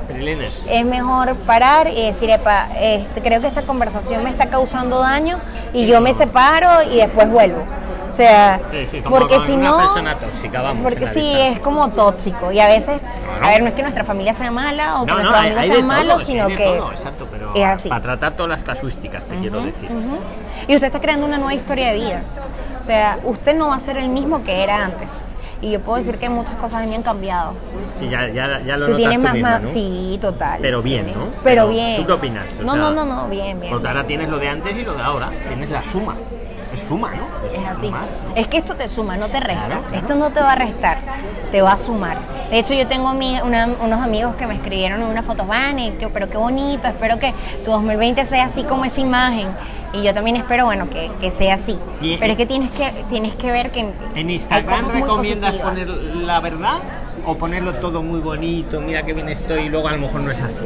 es mejor parar y decir, epa, este, creo que esta conversación me está causando daño y yo me separo y después vuelvo. O sea, Sí, sí, como porque si no, persona tóxica, vamos, porque sí lista. es como tóxico y a veces, Claro. a ver, no es que nuestra familia sea mala o que No, no, nuestros amigos sean malos, sí, sino que todo, exacto, pero es así. para tratar todas las casuísticas, te quiero decir. Ujú. Y usted está creando una nueva historia de vida. O sea, usted no va a ser el mismo que era antes. Y yo puedo decir que muchas cosas mí han cambiado. Sí, ya, ya, ya lo tú notas tienes tú más, misma, ¿no? sí, total. Pero bien, ¿no? Pero, Pero, bien. ¿tú qué opinas? O no, sea, no, no, no, bien, bien. Porque ahora tienes lo de antes y lo de ahora. Tienes la suma. Es suma, ¿no? Es así. Es que esto te suma, no te resta. Claro, claro. Esto no te va a restar, te va a sumar. De hecho, yo tengo mi- una- unos amigos que me escribieron en unas fotos, Vane, que, pero qué bonito, espero que tu 2020 sea así como esa imagen. Y yo también espero, bueno, que, que sea así. Y- pero es que tienes que tienes que ver que ¿En Instagram recomiendas poner la verdad o ponerlo todo muy bonito? Mira qué bien estoy y luego a lo mejor no es así.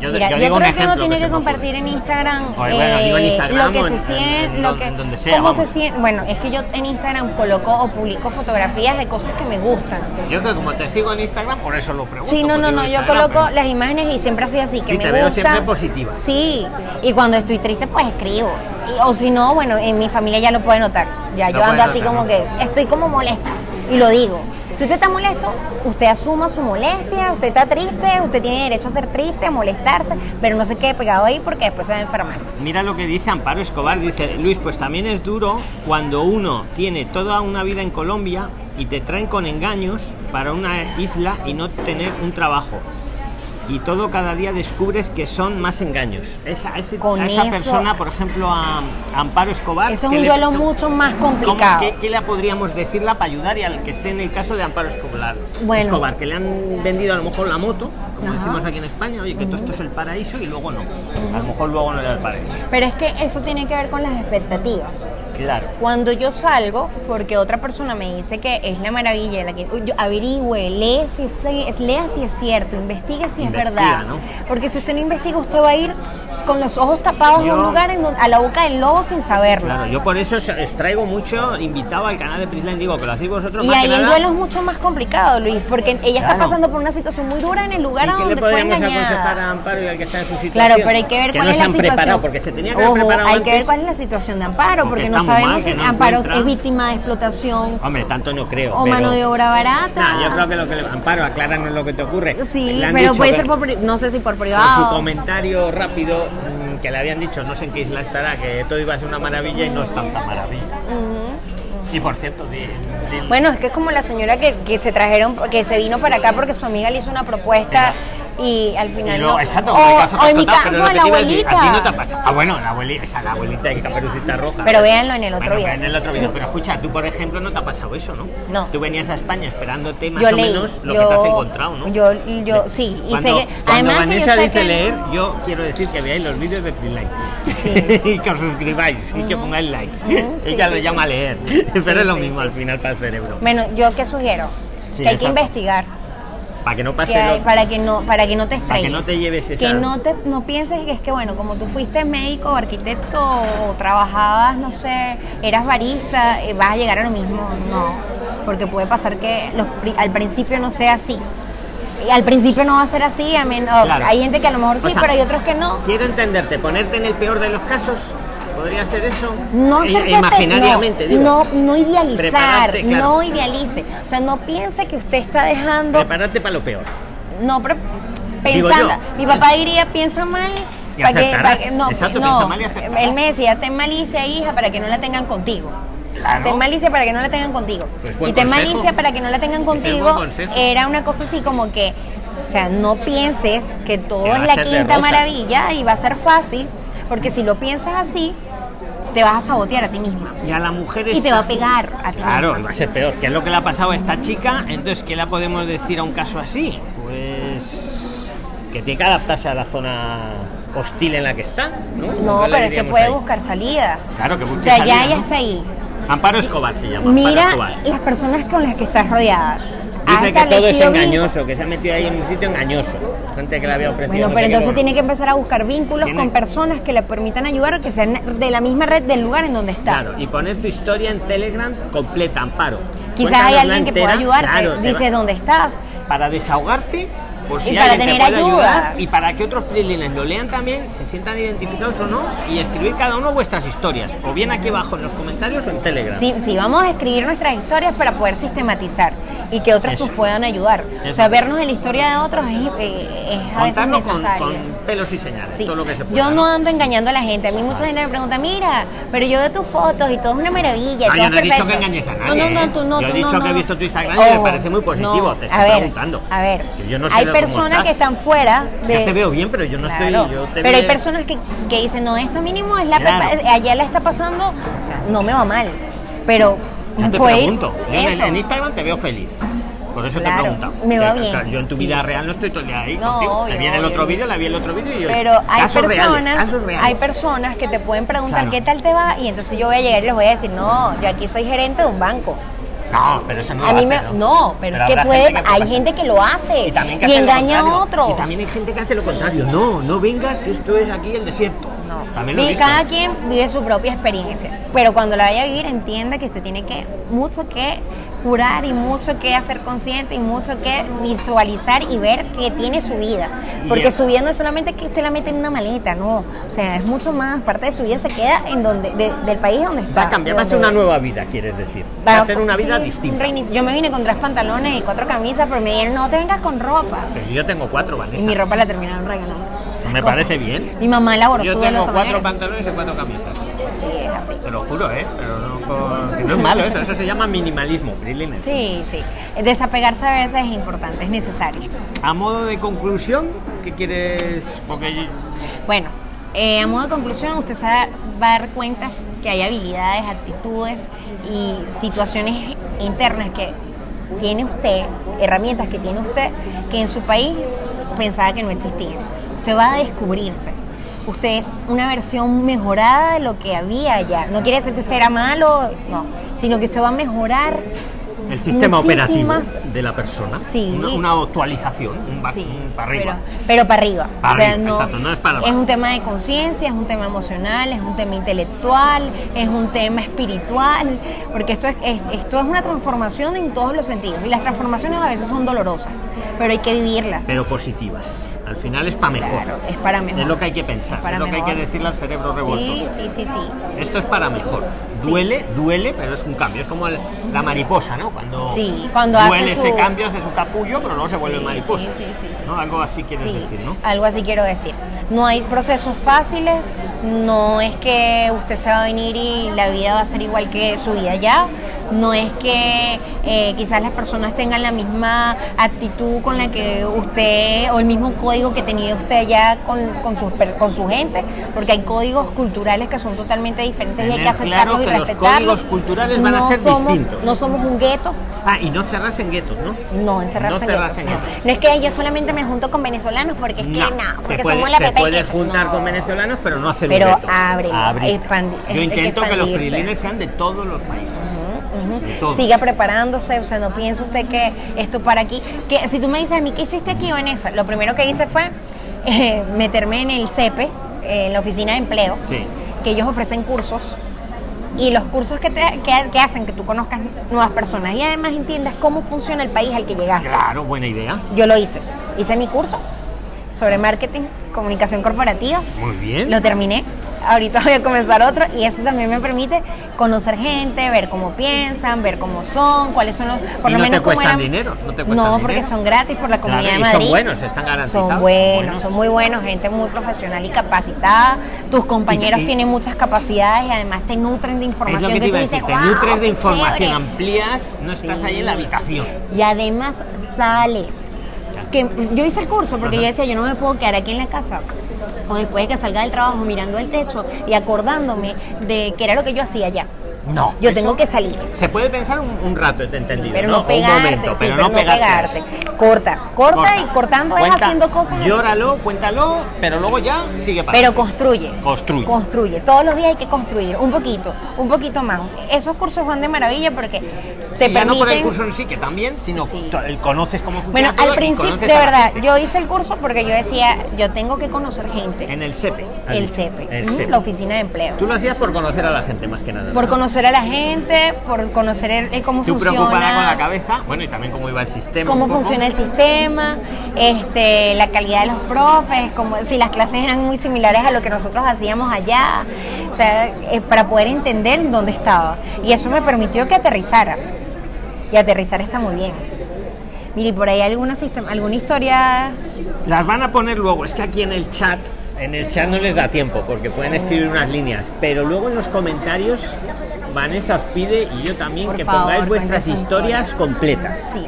Yo, Mira, yo, digo un creo que uno tiene que compartir en Instagram, Oye, bueno, digo en Instagram lo que se en- siente, en- en lo que, donde sea, cómo se siente. Bueno, es que yo en Instagram coloco o publico fotografías de cosas que me gustan. Yo creo que como te sigo en Instagram, por eso lo pregunto. Sí, no, no, no, yo coloco pero- las imágenes y siempre así así, que Sí, me te veo siempre positiva. Sí, y cuando estoy triste pues escribo. Y- o si no, bueno, en mi familia ya lo puede notar. Ya yo ando así notar, como ¿no? que estoy como molesta y lo digo. Si usted está molesto, usted asuma su molestia, usted está triste, usted tiene derecho a ser triste, a molestarse, pero no se quede pegado ahí porque después se va a enfermar. Mira lo que dice Amparo Escobar, dice, Luis, pues también es duro cuando uno tiene toda una vida en Colombia y te traen con engaños para una isla y no tener un trabajo. Y todo cada día descubres que son más engaños. Esa, ese- Con a esa eso- persona, por ejemplo, a, a Amparo Escobar. Eso es ¿qué un duelo mucho más complicado. ¿qué, qué le podríamos decirla para ayudar y al que esté en el caso de Amparo Escobar? Bueno. Escobar, que le han vendido a lo mejor la moto, como Ajá. decimos aquí en España, oye, que todo esto es el paraíso y luego no. A lo mejor luego no era el paraíso. Pero es que eso tiene que ver con las expectativas. Claro. Cuando yo salgo, porque otra persona me dice que es la maravilla, la que yo averigüe, lee si es, lea si es cierto, investigue si Investiga, es verdad. ¿no? Porque si usted no investiga, usted va a ir con los ojos tapados a Yo- un lugar en donde- a la boca del lobo sin saberlo. Claro, yo por eso os traigo mucho invitado al canal de Prisline, digo que lo hacéis vosotros Y más ahí que el nada. duelo es mucho más complicado, Luis, porque ella está pasando por una situación muy dura en el lugar ¿Y a donde fue a engañada. Amparo y al que está en su situación? Claro, pero hay que ver cuál no es la situación. porque se tenía que Ojo, hay que ver cuál es la situación de Amparo, Porque porque no sabemos mal, si no Amparo es víctima de explotación Hombre, tanto no creo. o pero- mano de obra barata. Nah, yo creo que lo que le... Amparo, acláranos lo que te ocurre. Sí, pero dicho puede ser por, no sé si por por su privado. comentario rápido que le habían dicho, no sé en qué isla estará, que todo iba a ser una maravilla y no es tanta maravilla. Y por cierto, de- Bueno, es que es como la señora que, que se trajeron, que se vino para acá porque su amiga le hizo una propuesta y al y final no. exacto, o, caso que o en mi caso, lo que la iba a decir, abuelita. A ti no te ha pasado. Ah, bueno, la abuelita, esa la abuelita de Caperucita Roja. Pero véanlo en el otro Bueno, video. En el otro video. Pero escucha, tú por ejemplo no te ha pasado eso, ¿no? No. Tú venías a España esperándote más yo o leí, menos lo yo, que te has encontrado, ¿no? Yo, yo sí, y Cuando, sé que, cuando además que Vanessa yo sé dice que- leer, yo quiero decir que veáis los vídeos de Freeline Sí. [laughs] y que os suscribáis y que pongáis likes. Ujú, sí, Ella lo sí. llama leer, [laughs] pero es lo mismo al final para el cerebro. Bueno, yo qué sugiero, que hay que investigar. Para que no pase que hay- lo- para que no para que no te Para que estrelles. no te lleves que esas- no te no pienses que es que bueno como tú fuiste médico o arquitecto o trabajabas no sé eras barista eh, vas a llegar a lo mismo no. Porque puede pasar que los al principio no sea así. Y al principio no va a ser así a men- o- Claro. hay gente que a lo mejor sí O sea, pero hay otros que no. Quiero entenderte, ponerte en el peor de los casos ¿Podría ser eso? No I- hacerse Imaginariamente, no, digo. no, no idealizar, Prepararte, claro. no idealice. O sea, no piense que usted está dejando. Prepárate para lo peor. No, pero pensando. Mi papá diría, piensa mal. Y para que, acertarás. para que- no, Exacto, no. mal y. Él me decía, ten malicia, hija, para que no la tengan contigo. Claro. Ten malicia para que no la tengan contigo. Pues y ten consejo. malicia para que no la tengan contigo. Era una cosa así como que, o sea, no pienses que todo Que es la ser quinta maravilla y va a ser fácil, porque si lo piensas así, te vas a sabotear a ti misma. Y a la mujer Y te va a pegar a ti Claro, misma. va a ser peor. ¿Qué es lo que le ha pasado a esta chica? Entonces, ¿qué le podemos decir a un caso así? Pues que tiene que adaptarse a la zona hostil en la que está, ¿no? No, ¿Qué le pero es que puede ahí? buscar salida. Claro, que O busque sea, ya ella ¿no? está ahí. Amparo Escobar se llama. Mira Escobar. las personas con las que estás rodeada. Dice que todo es engañoso, que se ha metido ahí en un sitio engañoso. Gente que le había ofrecido. Bueno, no pero entonces bueno. tiene que empezar a buscar vínculos Tiene- con personas que le permitan ayudar, que sean de la misma red del lugar en donde está. Claro, y poner tu historia en Telegram completa, Amparo. Quizás hay alguien que pueda ayudarte. claro, Dice dónde estás. para desahogarte por si Y para alguien te tener puede ayuda. ayudar y para que otros prilines lo lean también, se sientan identificados o no y escribir cada uno vuestras historias, o bien aquí abajo en los comentarios o en Telegram. Sí, sí, vamos a escribir nuestras historias para poder sistematizar y que otros Eso. nos puedan ayudar. O sea, vernos en la historia de otros es, eh, es a veces Contarlo con, necesario. con pelos y señales, Sí. todo lo que se pueda. Yo no ando engañando a la gente. A mí mucha Vale. gente me pregunta, mira, pero yo de tus fotos y todo es una maravilla. Ah, yo no he dicho perfecto". que engañes a nadie. No, no, ¿eh? no, tú no. Yo he tú dicho no, que he no. visto tu Instagram y me parece muy positivo, no. te a estoy ver, preguntando. A ver, yo no sé hay de cómo personas que están fuera de. Ya te veo bien, pero yo no Claro, estoy. Yo te pero hay personas que, que dicen, no, esto mínimo es la Claro. allá la está pasando, o sea, no me va mal, pero Yo te pregunto. Yo en, en Instagram te veo feliz. Por eso Claro, te he preguntado. me va bien, Yo en tu sí. vida real no estoy todo el día ahí No, contigo. obvio, te viene el otro vídeo, la vi el otro vídeo y yo. Pero hay casos personas, reales, casos reales. hay personas que te pueden preguntar Claro. qué tal te va y entonces yo voy a llegar y les voy a decir, no, yo aquí soy gerente de un banco. No, pero eso no a lo mí hace, me, no, pero, es que puede, gente que hay gente que lo hace Y también que y hace engaña a otros. Y también hay gente que hace lo contrario. No, no vengas, que esto es aquí el desierto. No. También lo visto. cada quien vive su propia experiencia, pero cuando la vaya a vivir entienda que usted tiene que mucho que curar y mucho que hacer consciente y mucho que visualizar y ver que tiene su vida, porque Bien. su vida no es solamente que usted la mete en una maleta, no, o sea, es mucho más, parte de su vida se queda en donde de- del país donde está. Va a cambiar, va a ser una es. nueva vida, quieres decir. Va a ser una sí, un reinicio. Yo me vine con tres pantalones y cuatro camisas, pero me dijeron, no te vengas con ropa. Pero si yo tengo cuatro, Vanessa. Y mi ropa la terminaron regalando. Esas Me cosas. parece bien. Mi mamá elaboró Yo tengo cuatro manera. pantalones y cuatro camisas. Sí, es así. Te lo juro, ¿eh? Pero no, que no es malo eso. Eso se llama minimalismo, Prilines. Sí, sí. Desapegarse a veces es importante, es necesario. A modo de conclusión, ¿qué quieres? Porque Bueno, eh, a modo de conclusión, usted se va a dar cuenta que hay habilidades, actitudes y situaciones internas que tiene usted, herramientas que tiene usted, que en su país pensaba que no existían. Usted va a descubrirse. Usted es una versión mejorada de lo que había allá. No quiere decir que usted era malo, no, sino que usted va a mejorar el sistema operativo de la persona. Sí. Una, una actualización, un, ba- Sí, un para arriba. Pero, pero para arriba. Para o sea, arriba, no, exacto, no es para abajo. un tema de conciencia, es un tema emocional, es un tema intelectual, es un tema espiritual, porque esto es, es- esto es una transformación en todos los sentidos. Y las transformaciones a veces son dolorosas, pero hay que vivirlas. Pero positivas. Al final es para mejor. Claro, es para mejor. Es lo que hay que pensar, Es lo que hay que decirle al cerebro revuelto. Sí, sí, sí, sí. Esto es para mejor. Sí. Duele, duele, pero es un cambio. Es como el- la mariposa, ¿no? Cuando, Sí, cuando hace duele ese su- cambio, hace su capullo, pero luego se vuelve mariposa. sí, sí, sí, sí. ¿no? Algo así quieres decir, ¿no? algo así quiero decir. No hay procesos fáciles, no es que usted se va a venir y la vida va a ser igual que su vida ya, no es que eh, quizás las personas tengan la misma actitud con la que usted, o el mismo código que tenía usted allá con, con, sus con su gente, porque hay códigos culturales que son totalmente diferentes y hay que Tener claro aceptarlos y que los respetarlos. códigos culturales van a No ser somos- distintos. No somos un gueto, Ah, y no cerrarse en guetos, ¿no? no, encerrarse No en guetos, en no. guetos. No es que yo solamente me junto con venezolanos porque es que no, porque puede- somos la te puedes juntar con venezolanos, pero no hacer Pero un gueto. ábrelo, Abrirte. expandi- hay Yo intento que los prilines sean de todos los países. Siga preparándose, o sea, no piense usted que esto para aquí. Que si tú me dices a mí, ¿qué hiciste aquí, Vanessa? Lo primero que hice fue eh, meterme en el CEPE, eh, en la oficina de empleo, Sí. que ellos ofrecen cursos. Y los cursos que, te, que, que hacen que tú conozcas nuevas personas y además entiendas cómo funciona el país al que llegaste. Claro, buena idea. Yo lo hice. Hice mi curso sobre marketing, comunicación corporativa. Muy bien. Lo terminé. Ahorita voy a comenzar otro y eso también me permite conocer gente, ver cómo piensan, ver cómo son, cuáles son los... Por lo no menos te cuestan eran- dinero, no te cuestan No, porque dinero. son gratis por la Comunidad Claro, de y son Madrid. buenos, están garantizados, Son buenos, buenos. son muy buenos, gente muy profesional y capacitada. Tus compañeros Y- y- tienen muchas capacidades y además te nutren de información que tú dices, te "Guau, nutres de información, chévere". amplías, no estás Sí. ahí en la habitación. Y además sales. Que yo hice el curso porque Ajá. yo decía, yo no me puedo quedar aquí en la casa o después de que salga del trabajo mirando el techo y acordándome de que era lo que yo hacía allá. No. Yo tengo que salir. Se puede pensar un, un rato, te Sí, entendido. pero ¿no? no, O un pegarte, momento, sí, pero, pero no pegarte. pegarte. Corta, corta, y cortando es Cuenta, haciendo cosas. Llóralo, cuéntalo, pero luego ya sigue para Pero construye. Construye. Construye. Todos los días hay que construir un poquito, un poquito más. Esos cursos van de maravilla porque te Sí, ya no por el permiten- curso en sí, que también, sino conoces cómo funciona Bueno, todo al principio, de verdad, yo hice el curso porque yo decía, yo tengo que conocer gente. En el SEPE. has El. CEPE, El ujú, SEPE. la oficina de empleo. Tú lo hacías por conocer a la gente, más que nada. Por ¿no? conocer a la gente, por conocer el- cómo Tú preocupada con la funciona, cabeza, bueno, y también cómo iba el sistema. cómo funciona el sistema, este, la calidad de los profes, como si las clases eran muy similares a lo que nosotros hacíamos allá, o sea, eh, para poder entender dónde estaba. Y eso me permitió que aterrizara. Y aterrizar está muy bien. Mire, ¿y por ahí alguna, sistema, alguna historia Las van a poner luego, es que aquí en el chat, en el chat no les da tiempo porque pueden escribir unas líneas, pero luego en los comentarios Vanessa os pide y yo también Por que favor, pongáis vuestras historias historias. completas. Sí.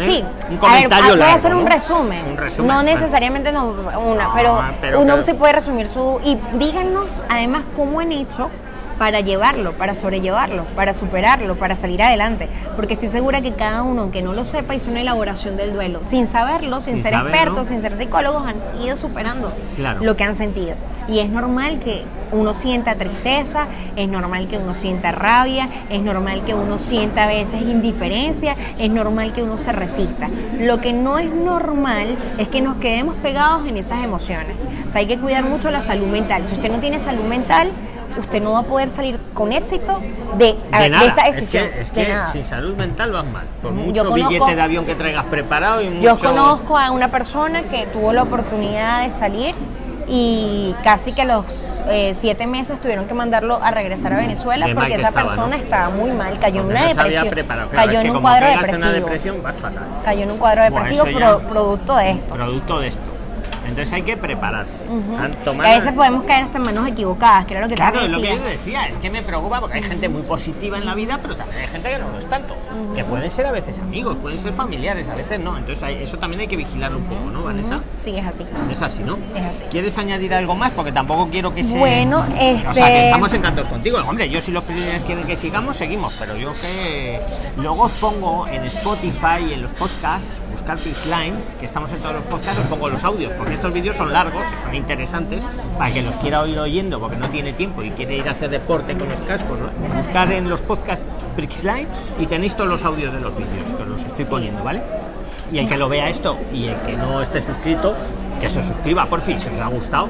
Sí. un a ver, comentario ah, largo, hacer un ¿no? resumen. Un resumen, No necesariamente no una, No, pero, pero uno se puede resumir su y díganos además cómo han hecho para llevarlo, para sobrellevarlo, para superarlo, para salir adelante, porque estoy segura que cada uno, aunque no lo sepa, hizo una elaboración del duelo, sin saberlo, sin, Sin ser saberlo. expertos, sin ser psicólogos, han ido superando Claro. lo que han sentido. Y es normal que uno sienta tristeza, es normal que uno sienta rabia, es normal que uno sienta a veces indiferencia, es normal que uno se resista. Lo que no es normal es que nos quedemos pegados en esas emociones. O sea, hay que cuidar mucho la salud mental. Si usted no tiene salud mental, usted no va a poder salir con éxito de, a De ver, nada, de esta es decisión. que, es de que nada. sin salud mental vas mal. Por mucho yo conozco- billete de avión que traigas preparado y mucho... Yo conozco a una persona que tuvo la oportunidad de salir y casi que a los eh, siete meses tuvieron que mandarlo a regresar a Venezuela porque que esa estaba, persona ¿no? estaba muy mal, cayó en una depresión. Claro, cayó en un cuadro depresivo, una depresión vas fatal. cayó en un cuadro depresivo pro- producto de esto. Producto de esto. Entonces hay que prepararse. Tomar- a veces podemos caer hasta en manos equivocadas, que era lo que Claro, es lo que yo decía, es que me preocupa porque hay gente muy positiva en la vida, pero también hay gente que no lo es tanto. Que pueden ser a veces amigos, pueden ser familiares, a veces no. Entonces hay- eso también hay que vigilarlo un poco, ¿no, Vanessa? Sí, es así. Es así, ¿no? Es así. ¿Quieres añadir algo más? Porque tampoco quiero que se... Bueno, O sea, este- que estamos encantados contigo. Hombre, yo si los primeros quieren que sigamos, seguimos. Pero yo que... Luego os pongo en Spotify y en los podcasts, buscar Pixline, que estamos en todos los podcasts, os pongo los audios. Porque estos vídeos son largos y son interesantes para que los quiera oír oyendo porque no tiene tiempo y quiere ir a hacer deporte con los cascos. ¿no? Buscar en los podcasts Pixline y tenéis todos los audios de los vídeos, que os los estoy poniendo, ¿vale? Y el que lo vea esto y el que no esté suscrito, que se suscriba, por fin, si os ha gustado,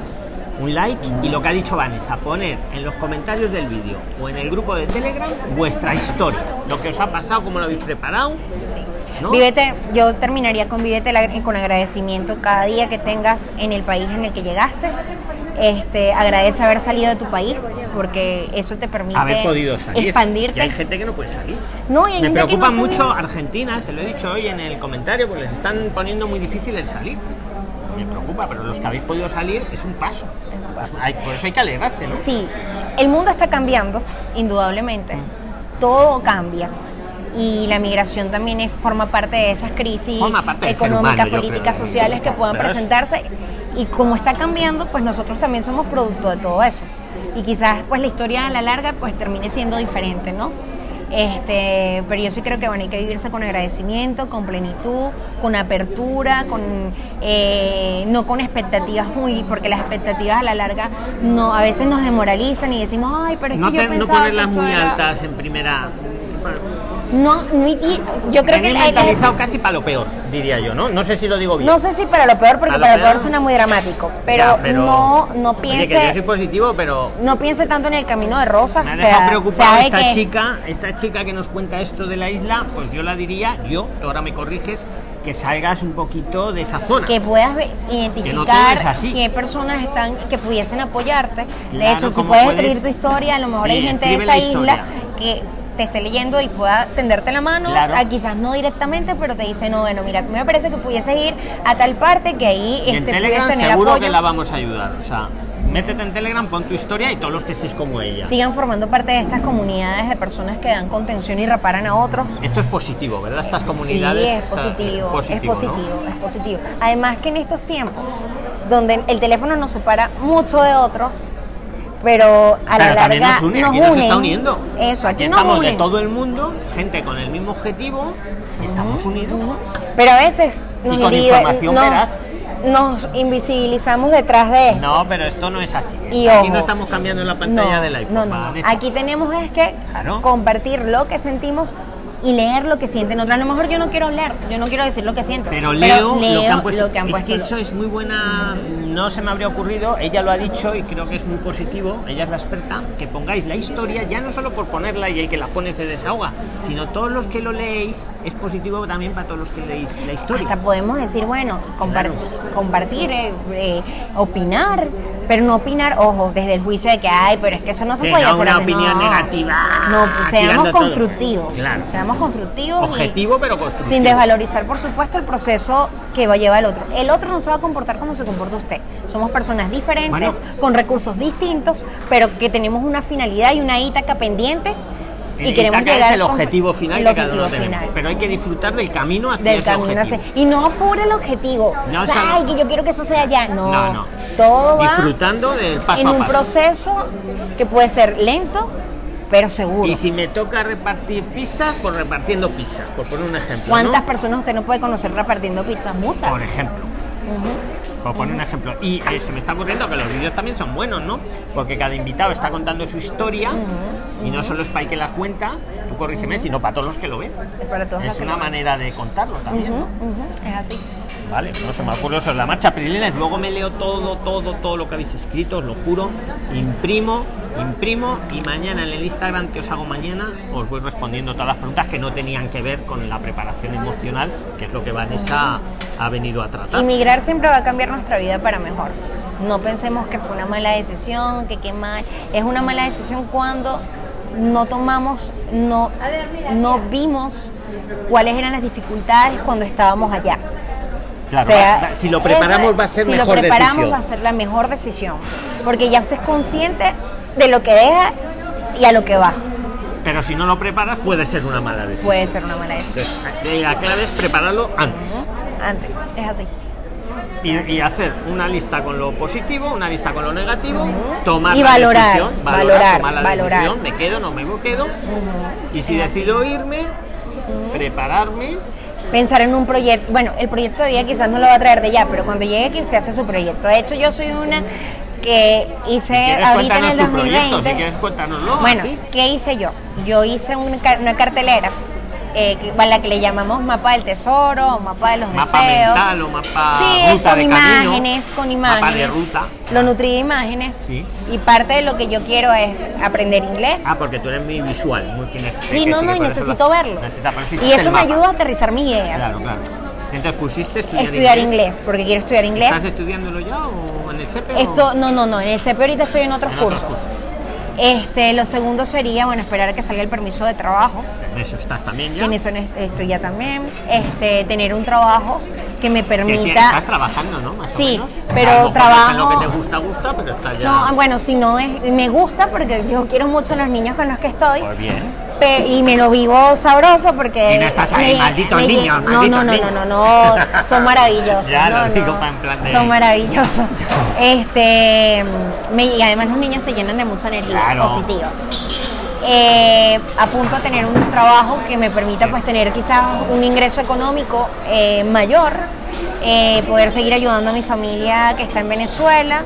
un like y lo que ha dicho Vanessa, poner en los comentarios del vídeo o en el grupo de Telegram vuestra historia, lo que os ha pasado, cómo lo habéis preparado. Sí. ¿No? Vívete, yo terminaría con vívete con agradecimiento cada día que tengas en el país en el que llegaste. Este, agradece haber salido de tu país porque eso te permite Haber podido salir. expandirte. Y hay gente que no puede salir. No, y hay Me gente que preocupa no mucho Argentina, se lo he dicho hoy en el comentario, porque les están poniendo muy difícil el salir. Pero los que habéis podido salir es un paso. Es un paso. Hay- por eso hay que alegrarse, ¿no? Sí, el mundo está cambiando, indudablemente. Todo cambia. Y la migración también es- forma parte de esas crisis económicas, políticas, sociales que puedan presentarse. Y como está cambiando, pues nosotros también somos producto de todo eso. Y quizás pues la historia a la larga pues termine siendo diferente, ¿no? Este, pero yo sí creo que bueno, hay que vivirse con agradecimiento, con plenitud, con apertura, con eh, no con expectativas muy, porque las expectativas a la larga no, a veces nos demoralizan y decimos, ay, pero es no, que yo te- no pensaba que ponerlas muy era-". altas en primera No, ni- yo creo que mentalizado casi para lo peor, diría yo, ¿no? No sé si lo digo bien. no sé si para lo peor, porque para lo peor suena muy dramático, pero, Ya, pero- no, no Oye, que yo piense, soy positivo, pero no piense tanto en el camino de rosas. me ha o dejado sea, preocupado sabe esta que- chica, esta chica que nos cuenta esto de la isla, pues yo la diría, yo, ahora me corriges, que salgas un poquito de esa zona. que puedas identificar es así. qué personas están que pudiesen apoyarte. de hecho, si puedes puedes- escribir tu historia, a lo mejor Sí, hay gente de esa la isla que te esté leyendo y pueda tenderte la mano, Claro. ah, quizás no directamente, pero te dice, no, bueno, mira, a me parece que pudieses ir a tal parte que ahí Y en este, Telegram puedes tener seguro apoyo. que la vamos a ayudar. O sea, métete en Telegram, pon tu historia y todos los que estéis como ella. Sigan formando parte de estas comunidades de personas que dan contención y reparan a otros. Esto es positivo, ¿verdad? Estas Sí, comunidades. es o sea, positivo, es ¿no? positivo, es positivo. Además que en estos tiempos, donde el teléfono nos separa mucho de otros, pero a la Pero larga nos une, nos aquí nos está uniendo. Eso, aquí, nos estamos de todo el mundo, gente con el mismo objetivo, estamos unidos. Pero a veces nos, Y con indivi- información nos- veraz. nos invisibilizamos detrás de esto. No, pero esto no es así. Y Aquí ojo. no estamos cambiando la pantalla no, del iPhone. no, no, no. Vanessa. Aquí tenemos es que Claro. compartir lo que sentimos y leer lo que sienten otros. A lo mejor yo no quiero leer, yo no quiero decir lo que siento. Pero leo, lo que han puesto. lo que han es puesto que eso es muy buena. No se me habría ocurrido. Ella lo ha dicho y creo que es muy positivo. Ella es la experta. Que pongáis la historia, ya no solo por ponerla y el que la pone se desahoga, sino todos los que lo leéis. Es positivo también para todos los que leéis la historia. Hasta podemos decir, bueno, compar- Claro. compartir, eh, eh, opinar, pero no opinar, ojo, desde el juicio de que, ay, pero es que eso no se Sí, puede hacer. una así". opinión No. negativa, No, seamos constructivos. Claro. Seamos constructivos. y- Objetivo, pero constructivo. Sin desvalorizar, por supuesto, el proceso que va a llevar el otro. El otro no se va a comportar como se comporta usted. Somos personas diferentes, Bueno. con recursos distintos, pero que tenemos una finalidad y una ítaca pendiente. Y, Y queremos llegar es el objetivo final el que cada objetivo uno tenemos. final. Pero hay que disfrutar del camino hacia del ese camino objetivo. hacia- y no apure el objetivo No, O sea, ay que yo quiero que eso sea ya no, No, no. todo va Disfrutando del paso en a un paso. proceso que puede ser lento pero seguro Y si me toca repartir pizzas, pues repartiendo pizzas, por poner un ejemplo. cuántas ¿no? personas usted no puede conocer repartiendo pizzas muchas Por ejemplo. Por poner un ejemplo. Y eh, se me está ocurriendo que los vídeos también son buenos, ¿no? Porque cada invitado está contando su historia y no solo es para el que la cuenta, tú corrígeme, sino para todos los que lo ven. Es para todos Es una manera de contarlo también, ¿no? es así Vale, no se me ocurre sobre la marcha, Prilines. Luego me leo todo, todo, todo lo que habéis escrito, os lo juro. Imprimo, imprimo y mañana en el Instagram que os hago mañana os voy respondiendo todas las preguntas que no tenían que ver con la preparación emocional, que es lo que Vanessa ha venido a tratar. Inmigrar siempre va a cambiar nuestra vida para mejor. No pensemos que fue una mala decisión, que qué mal. Es una mala decisión cuando no tomamos, no, no vimos cuáles eran las dificultades cuando estábamos allá. Claro, O sea, va- va- si lo eso preparamos es- va a ser si mejor lo preparamos decisión. va a ser la mejor decisión. Porque ya usted es consciente de lo que deja y a lo que va. Pero si no lo preparas puede ser una mala decisión. Puede ser una mala decisión. Entonces, la clave es prepararlo antes. Antes, es así. Y, y hacer una lista con lo positivo, una lista con lo negativo, tomar Y la valorar, decisión, valorar, tomar la valorar. decisión, me quedo, no me quedo, y si decido irme, prepararme, pensar en un proyecto. Bueno, el proyecto de vida quizás no lo va a traer de ya, pero cuando llegue aquí usted hace su proyecto. De hecho, yo soy una que hice si ahorita en el tu proyecto, 2020. si quieres cuéntanoslo, bueno, así. ¿qué hice yo? Yo hice una cartelera. Eh, a la que le llamamos mapa del tesoro o mapa de los Mapa deseos. mental o mapa sí, ruta con de camino, imágenes, con mapa imágenes. de ruta. Lo nutrí de imágenes. Sí. Y parte de lo que yo quiero es aprender inglés. Ah, porque tú eres muy visual, muy kinestésico. Sí, no, no, y necesito verlo. Y eso me ayuda a aterrizar mis ideas. Claro, claro. Entonces pusiste estudiar, Estudiar inglés, porque quiero estudiar inglés. ¿Estás estudiándolo ya o en el CEPE? o- Esto, no, no, no, en el CP ahorita estoy en otros En otros cursos. Este, lo segundo sería, bueno, esperar a que salga el permiso de trabajo. En eso estás también ya. En eso est- estoy ya también. Este, tener un trabajo que me Que permita. estás trabajando, ¿no? Más Sí, o menos. pero A lo mejor trabajo- lo que te gusta, gusta, pero estás ya. No, bueno, si no es, me gusta porque yo quiero mucho a los niños con los que estoy. Pues bien. Y me lo vivo sabroso porque Y no estás ahí, malditos me- niños, no, malditos no, no, niños. no, no, no, son maravillosos. [laughs] Ya no, lo digo no, pa- en plan de- Son maravillosos. Este, me- y además los niños te llenan de mucha energía Claro. positiva. Eh, a punto de tener un trabajo que me permita pues tener quizás un ingreso económico eh, mayor, eh, poder seguir ayudando a mi familia que está en Venezuela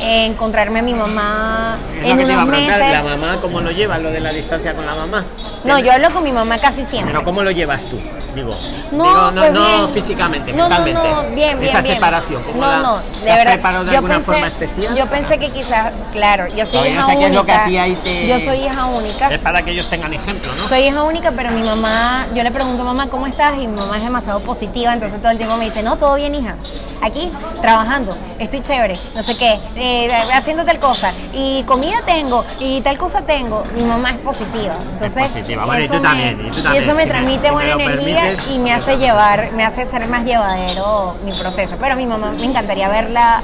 eh, encontrarme a mi mamá Es en unos meses. ¿La mamá cómo lo lleva, lo de la distancia con la mamá? No, yo hablo con mi mamá casi siempre. Pero ¿cómo lo llevas tú? Digo, No, digo, no, pues no bien. físicamente, No, no, mentalmente. no, bien, bien, Esa bien. separación, ¿cómo no, la, no, la de has verdad. preparado de yo alguna pensé, forma especial? Yo pensé que quizás, claro, yo soy Todavía hija no sé qué es única. lo que a ti ahí te- Yo soy hija única. Es para que ellos tengan ejemplo, ¿no? Soy hija única, pero mi mamá, yo le pregunto, mamá, ¿cómo estás? Y mi mamá es demasiado positiva, entonces todo el tiempo me dice, no, todo bien, hija. Aquí, trabajando, estoy chévere, no sé qué, eh, haciendo tal cosa, y comida tengo, y tal cosa tengo. Mi mamá es positiva. Entonces, positiva. Bueno, y eso tú me- también, y tú y también, eso me si transmite me buena energía permites, y me hace llevar, me hace ser más llevadero mi proceso. Pero a mi mamá me encantaría verla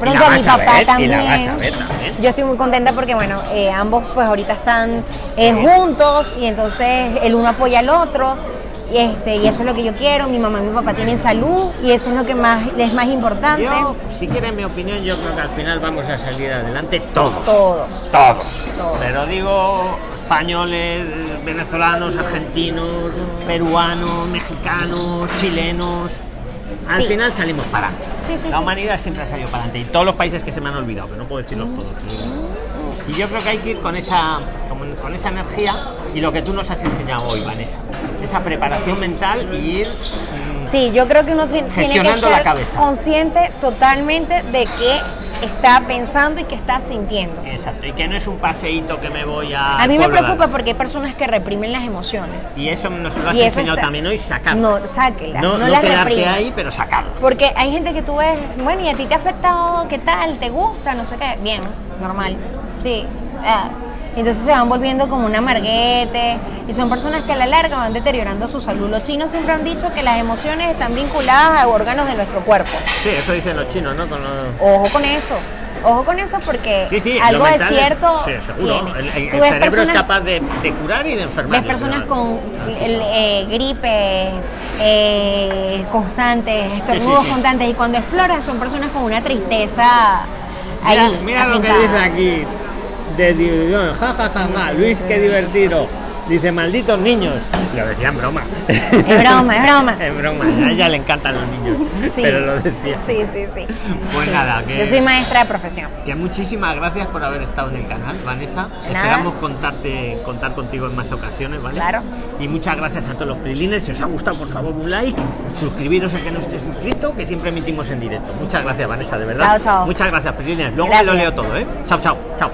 pronto, a mi papá ver, y también. la vas a ver también. Yo estoy muy contenta porque, bueno, eh, ambos pues ahorita están eh, juntos y entonces el uno apoya al otro. Y, este, y eso es lo que yo quiero. Mi mamá y mi papá tienen salud y eso es lo que más es más importante. Yo, si quieres mi opinión, yo creo que al final vamos a salir adelante todos. Todos. Todos. Todos. Pero digo españoles, venezolanos, argentinos, peruanos, mexicanos, chilenos. Al Sí. final salimos para adelante. Sí, sí, La humanidad siempre ha salido para adelante. Y todos los países que se me han olvidado, que no puedo decirlos todos. Y yo creo que hay que ir con esa, con, con esa energía y lo que tú nos has enseñado hoy, Vanessa. Esa preparación mental y ir mm, Sí, yo creo que uno ti- tiene que ser consciente totalmente de qué está pensando y qué está sintiendo. Exacto, y que no es un paseíto que me voy a. A mí me preocupa porque hay personas que reprimen las emociones. Y eso nos lo has enseñado está- también hoy, sacarlas. No, sáquelas, No, no no las quedarte reprima. ahí, pero sacarlo. Porque hay gente que tú ves, bueno, y a ti te ha afectado, ¿qué tal? ¿Te gusta? No sé qué. Bien, normal. Sí. Ah. Entonces se van volviendo como un amarguete y son personas que a la larga van deteriorando su salud. Los chinos siempre han dicho que las emociones están vinculadas a órganos de nuestro cuerpo. Sí, eso dicen los chinos, ¿no? Con los- Ojo con eso. Ojo con eso porque Sí, sí, algo de es- cierto Sí, seguro. El, el- cerebro personas- es capaz de, de curar y de enfermar. Ves personas con eh, gripe eh, constantes, estornudos constantes y cuando exploras son personas con una tristeza ahí. Mira, mira lo que dice aquí. De diversión, ja, ja, ja, ja. Luis, qué divertido. Dice, malditos niños. Lo decía en broma. Es broma, es broma. [laughs] Es broma. A ella le encantan los niños. Sí. Pero lo decía. Sí, sí, sí. Pues Sí. nada, que- Yo soy maestra de profesión. Que muchísimas gracias por haber estado en el canal, Vanessa. Nada. Esperamos contarte, contar contigo en más ocasiones, ¿vale? Claro. Y muchas gracias a todos los prilines. Si os ha gustado, por favor, un like. Suscribiros el que no esté suscrito, que siempre emitimos en directo. Muchas gracias, Vanessa, de verdad. Chao, chao. Muchas gracias, prilines. Luego Gracias. lo leo todo, ¿eh? Chao, chao, chao.